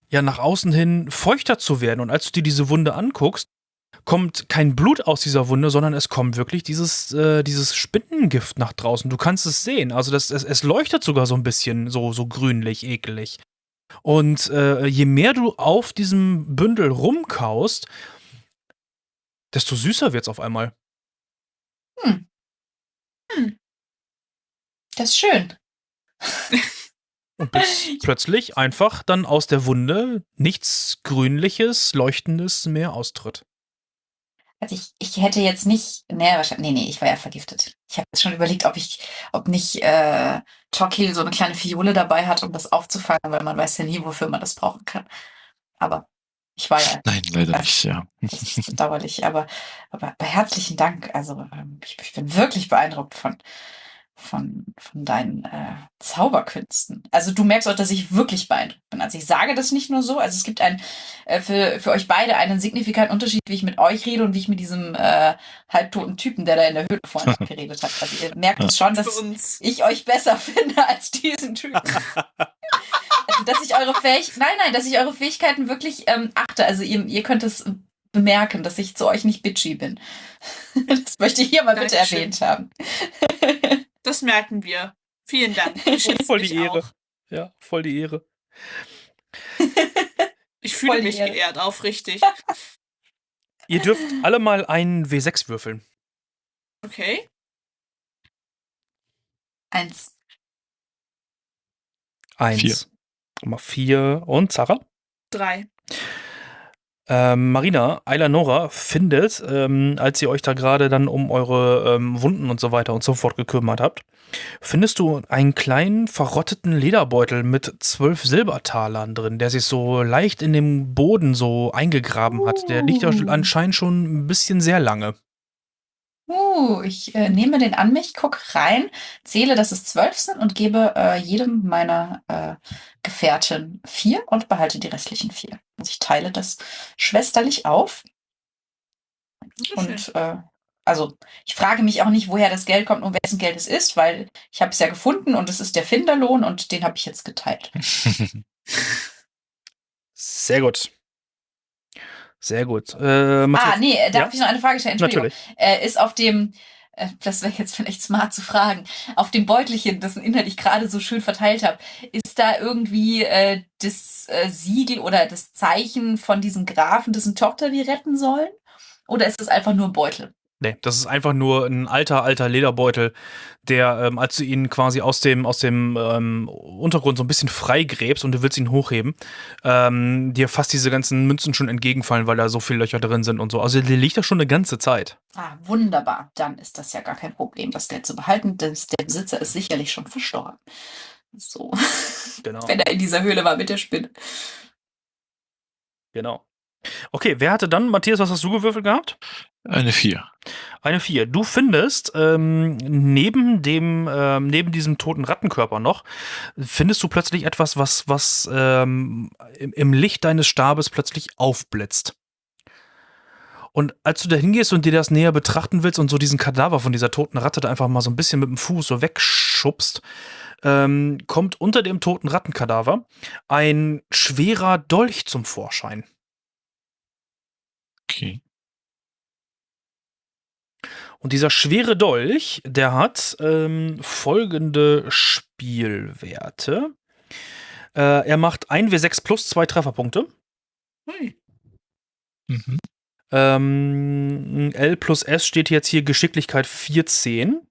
ja, nach außen hin feuchter zu werden. Und als du dir diese Wunde anguckst, kommt kein Blut aus dieser Wunde, sondern es kommt wirklich dieses, äh, dieses Spinnengift nach draußen. Du kannst es sehen. Also das, es, es leuchtet sogar so ein bisschen so, so grünlich, ekelig. Und äh, je mehr du auf diesem Bündel rumkaust, desto süßer wird's auf einmal. Das ist schön. Und bis plötzlich einfach dann aus der Wunde nichts Grünliches, Leuchtendes mehr austritt. Also ich, ich hätte jetzt nicht, nee, wahrscheinlich, nee, nee, ich war ja vergiftet. Ich habe jetzt schon überlegt, ob ich, ob nicht äh, Torquil so eine kleine Fiole dabei hat, um das aufzufangen, weil man weiß ja nie, wofür man das brauchen kann. Aber ich war ja Nein, leider nicht, ja. das ist bedauerlich. Aber, aber, aber herzlichen Dank. Also ähm, ich, ich bin wirklich beeindruckt von, von, von deinen äh, Zauberkünsten. Also du merkst auch, dass ich wirklich beeindruckt bin. Also ich sage das nicht nur so. Also es gibt ein, äh, für, für euch beide einen signifikanten Unterschied, wie ich mit euch rede und wie ich mit diesem äh, halbtoten Typen, der da in der Höhle vorhin geredet hat. Also ihr merkt es schon, dass uns. ich euch besser finde als diesen Typen. also, dass ich eure Fähig nein, nein, dass ich eure Fähigkeiten wirklich ähm, achte. Also ihr, ihr könnt es bemerken, dass ich zu euch nicht bitchy bin. das möchte ich hier mal bitte Dankeschön. erwähnt haben. Das merken wir. Vielen Dank. Voll die Ehre. Auch. Ja, voll die Ehre. Ich fühle Voll mich Ehre. geehrt, aufrichtig. Ihr dürft alle mal einen W6 würfeln. Okay. Eins. Eins. Vier. Nummer vier. Und Zara? Drei. Ähm, Marina, Eilanora findet, ähm, als ihr euch da gerade dann um eure ähm, Wunden und so weiter und so fort gekümmert habt, findest du einen kleinen verrotteten Lederbeutel mit zwölf Silbertalern drin, der sich so leicht in den Boden so eingegraben hat. Der liegt ja Uh. anscheinend schon ein bisschen sehr lange. Uh, ich äh, nehme den an mich, guck rein, zähle, dass es zwölf sind und gebe äh, jedem meiner äh, Gefährten vier und behalte die restlichen vier. Also ich teile das schwesterlich auf. Und äh, also ich frage mich auch nicht, woher das Geld kommt und wessen Geld es ist, weil ich habe es ja gefunden und es ist der Finderlohn und den habe ich jetzt geteilt. Sehr gut. Sehr gut. Äh, Ah, nee, äh, darf Ja? ich noch eine Frage stellen? Entschuldigung. natürlich. Äh, ist auf dem, äh, das wäre jetzt vielleicht smart zu fragen, auf dem Beutelchen, dessen Inhalt ich gerade so schön verteilt habe, ist da irgendwie äh, das äh, Siegel oder das Zeichen von diesem Grafen, dessen Tochter wir retten sollen? Oder ist das einfach nur ein Beutel? Nee, das ist einfach nur ein alter, alter Lederbeutel, der, ähm, als du ihn quasi aus dem, aus dem ähm, Untergrund so ein bisschen freigräbst und du willst ihn hochheben, ähm, dir fast diese ganzen Münzen schon entgegenfallen, weil da so viele Löcher drin sind und so. Also der liegt da schon eine ganze Zeit. Ah, wunderbar. Dann ist das ja gar kein Problem, das Geld zu behalten. denn der Besitzer ist sicherlich schon verstorben. So. Genau. Wenn er in dieser Höhle war mit der Spinne. Genau. Okay, wer hatte dann, Matthias, was hast du gewürfelt gehabt? Eine vier. Eine 4. Du findest ähm, neben dem, ähm, neben diesem toten Rattenkörper noch, findest du plötzlich etwas, was, was ähm, im, im Licht deines Stabes plötzlich aufblitzt. Und als du da hingehst und dir das näher betrachten willst und so diesen Kadaver von dieser toten Ratte da einfach mal so ein bisschen mit dem Fuß so wegschubst, ähm, kommt unter dem toten Rattenkadaver ein schwerer Dolch zum Vorschein. Okay. Und dieser schwere Dolch, der hat ähm, folgende Spielwerte. Äh, er macht 1w6 plus zwei Trefferpunkte. Hui. Mhm. Ähm, L plus S steht jetzt hier Geschicklichkeit 14.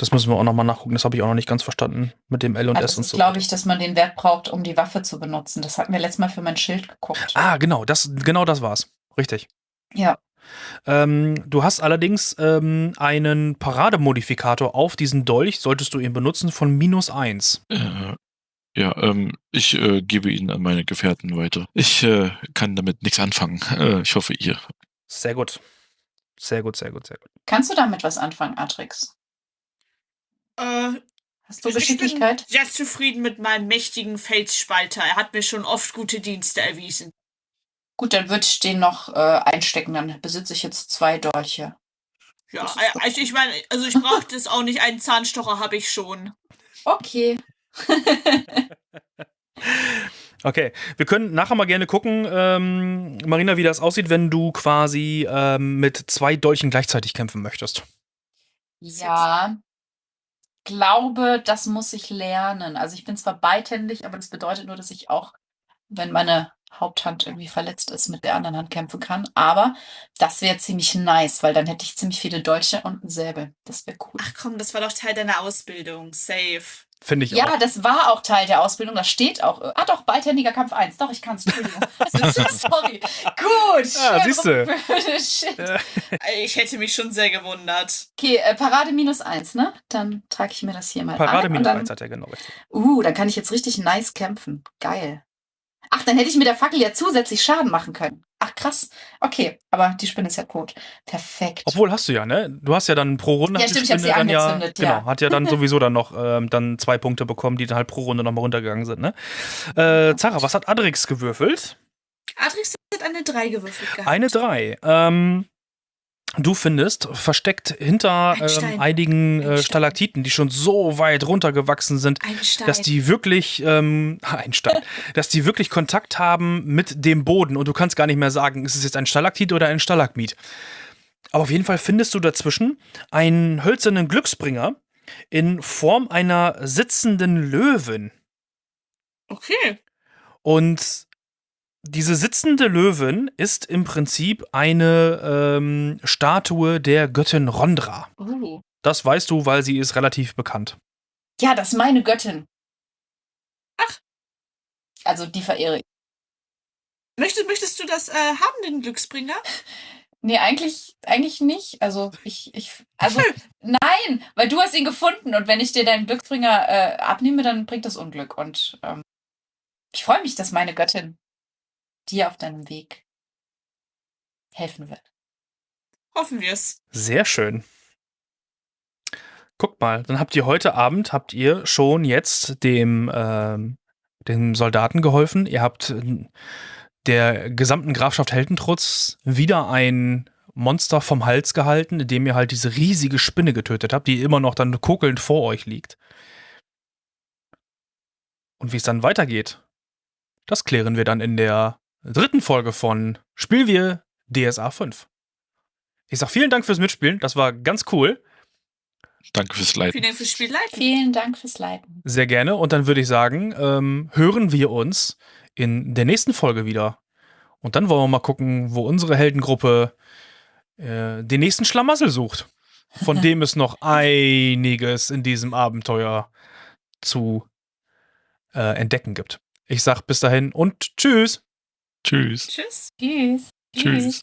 Das müssen wir auch nochmal nachgucken. Das habe ich auch noch nicht ganz verstanden mit dem L und Also S und so. glaube ich, dass man den Wert braucht, um die Waffe zu benutzen. Das hatten wir letztes Mal für mein Schild geguckt. Ah, genau, das, genau das war's. Richtig. Ja. Ähm, du hast allerdings ähm, einen Parademodifikator auf diesen Dolch, solltest du ihn benutzen, von minus 1. Äh, ja, ähm, ich äh, gebe ihn an meine Gefährten weiter. Ich äh, kann damit nichts anfangen. Äh, ich hoffe, ihr. Sehr gut. Sehr gut, sehr gut, sehr gut. Kannst du damit was anfangen, Atrix? Äh, Hast du ich Geschicklichkeit? bin sehr zufrieden mit meinem mächtigen Felsspalter. Er hat mir schon oft gute Dienste erwiesen. Gut, dann würde ich den noch äh, einstecken. Dann besitze ich jetzt zwei Dolche. Ja, äh, also ich meine, also ich brauche das auch nicht. Einen Zahnstocher habe ich schon. Okay. Okay, wir können nachher mal gerne gucken, ähm, Marina, wie das aussieht, wenn du quasi ähm, mit zwei Dolchen gleichzeitig kämpfen möchtest. Ja. Glaube, das muss ich lernen. Also ich bin zwar beidhändig, aber das bedeutet nur, dass ich auch, wenn meine Haupthand irgendwie verletzt ist, mit der anderen Hand kämpfen kann. Aber das wäre ziemlich nice, weil dann hätte ich ziemlich viele Dolche und einen Säbel. Das wäre cool. Ach komm, das war doch Teil deiner Ausbildung. Safe. Finde ich Ja, auch. das war auch Teil der Ausbildung. Das steht auch. Ah, doch, beidhändiger Kampf 1. Doch, ich kann es. Entschuldigung. Sorry. Gut. Ah, siehste. Shit. Äh, Äh, Ich hätte mich schon sehr gewundert. Okay, äh, Parade minus 1, ne? Dann trage ich mir das hier mal Parade ein. und minus dann, 1 hat er genau. Uh, dann kann ich jetzt richtig nice kämpfen. Geil. Ach, dann hätte ich mit der Fackel ja zusätzlich Schaden machen können. Ach, krass. Okay, aber die Spinne ist ja tot. Perfekt. Obwohl hast du ja, ne? Du hast ja dann pro Runde Ja, hat die stimmt, ich hab sie dann ja, angezündet, genau, ja. hat ja dann sowieso dann noch ähm, dann zwei Punkte bekommen, die dann halt pro Runde nochmal runtergegangen sind, ne? Äh, Zara, was hat Adrix gewürfelt? Adrix hat eine 3 gewürfelt gehabt. Eine 3. Ähm, du findest versteckt hinter ähm, einigen Ein äh. Stalaktiten, die schon so weit runtergewachsen sind, dass die wirklich ähm, dass die wirklich Kontakt haben mit dem Boden und du kannst gar nicht mehr sagen, ist es jetzt ein Stalaktit oder ein Stalagmit. Aber auf jeden Fall findest du dazwischen einen hölzernen Glücksbringer in Form einer sitzenden Löwin. okay. Und diese sitzende Löwin ist im Prinzip eine ähm, Statue der Göttin Rondra. Uh. Das weißt du, weil sie ist relativ bekannt. Ja, das ist meine Göttin. Ach. Also die verehre ich. Möchtest, möchtest du das äh, haben, den Glücksbringer? Nee, eigentlich, eigentlich nicht. Also ich, ich, also nein, weil du hast ihn gefunden und wenn ich dir deinen Glücksbringer äh, abnehme, dann bringt das Unglück. Und ähm, ich freue mich, dass meine Göttin dir auf deinem Weg helfen wird. Hoffen wir es. Sehr schön. Guckt mal, dann habt ihr heute Abend, habt ihr schon jetzt dem, ähm, dem Soldaten geholfen. Ihr habt der gesamten Grafschaft Heldentrutz wieder ein Monster vom Hals gehalten, indem ihr halt diese riesige Spinne getötet habt, die immer noch dann kokelnd vor euch liegt. Und wie es dann weitergeht, das klären wir dann in der dritten Folge von Spiel wir DSA 5. Ich sag vielen Dank fürs Mitspielen, das war ganz cool. Danke fürs Leiten. Vielen Dank fürs Spiel leiten. Vielen Dank fürs Leiten. Sehr gerne. Und dann würde ich sagen, ähm, hören wir uns in der nächsten Folge wieder. Und dann wollen wir mal gucken, wo unsere Heldengruppe äh, den nächsten Schlamassel sucht. Von dem es noch einiges in diesem Abenteuer zu äh, entdecken gibt. Ich sag bis dahin und tschüss. Tschüss. Tschüss. Tschüss. Tschüss.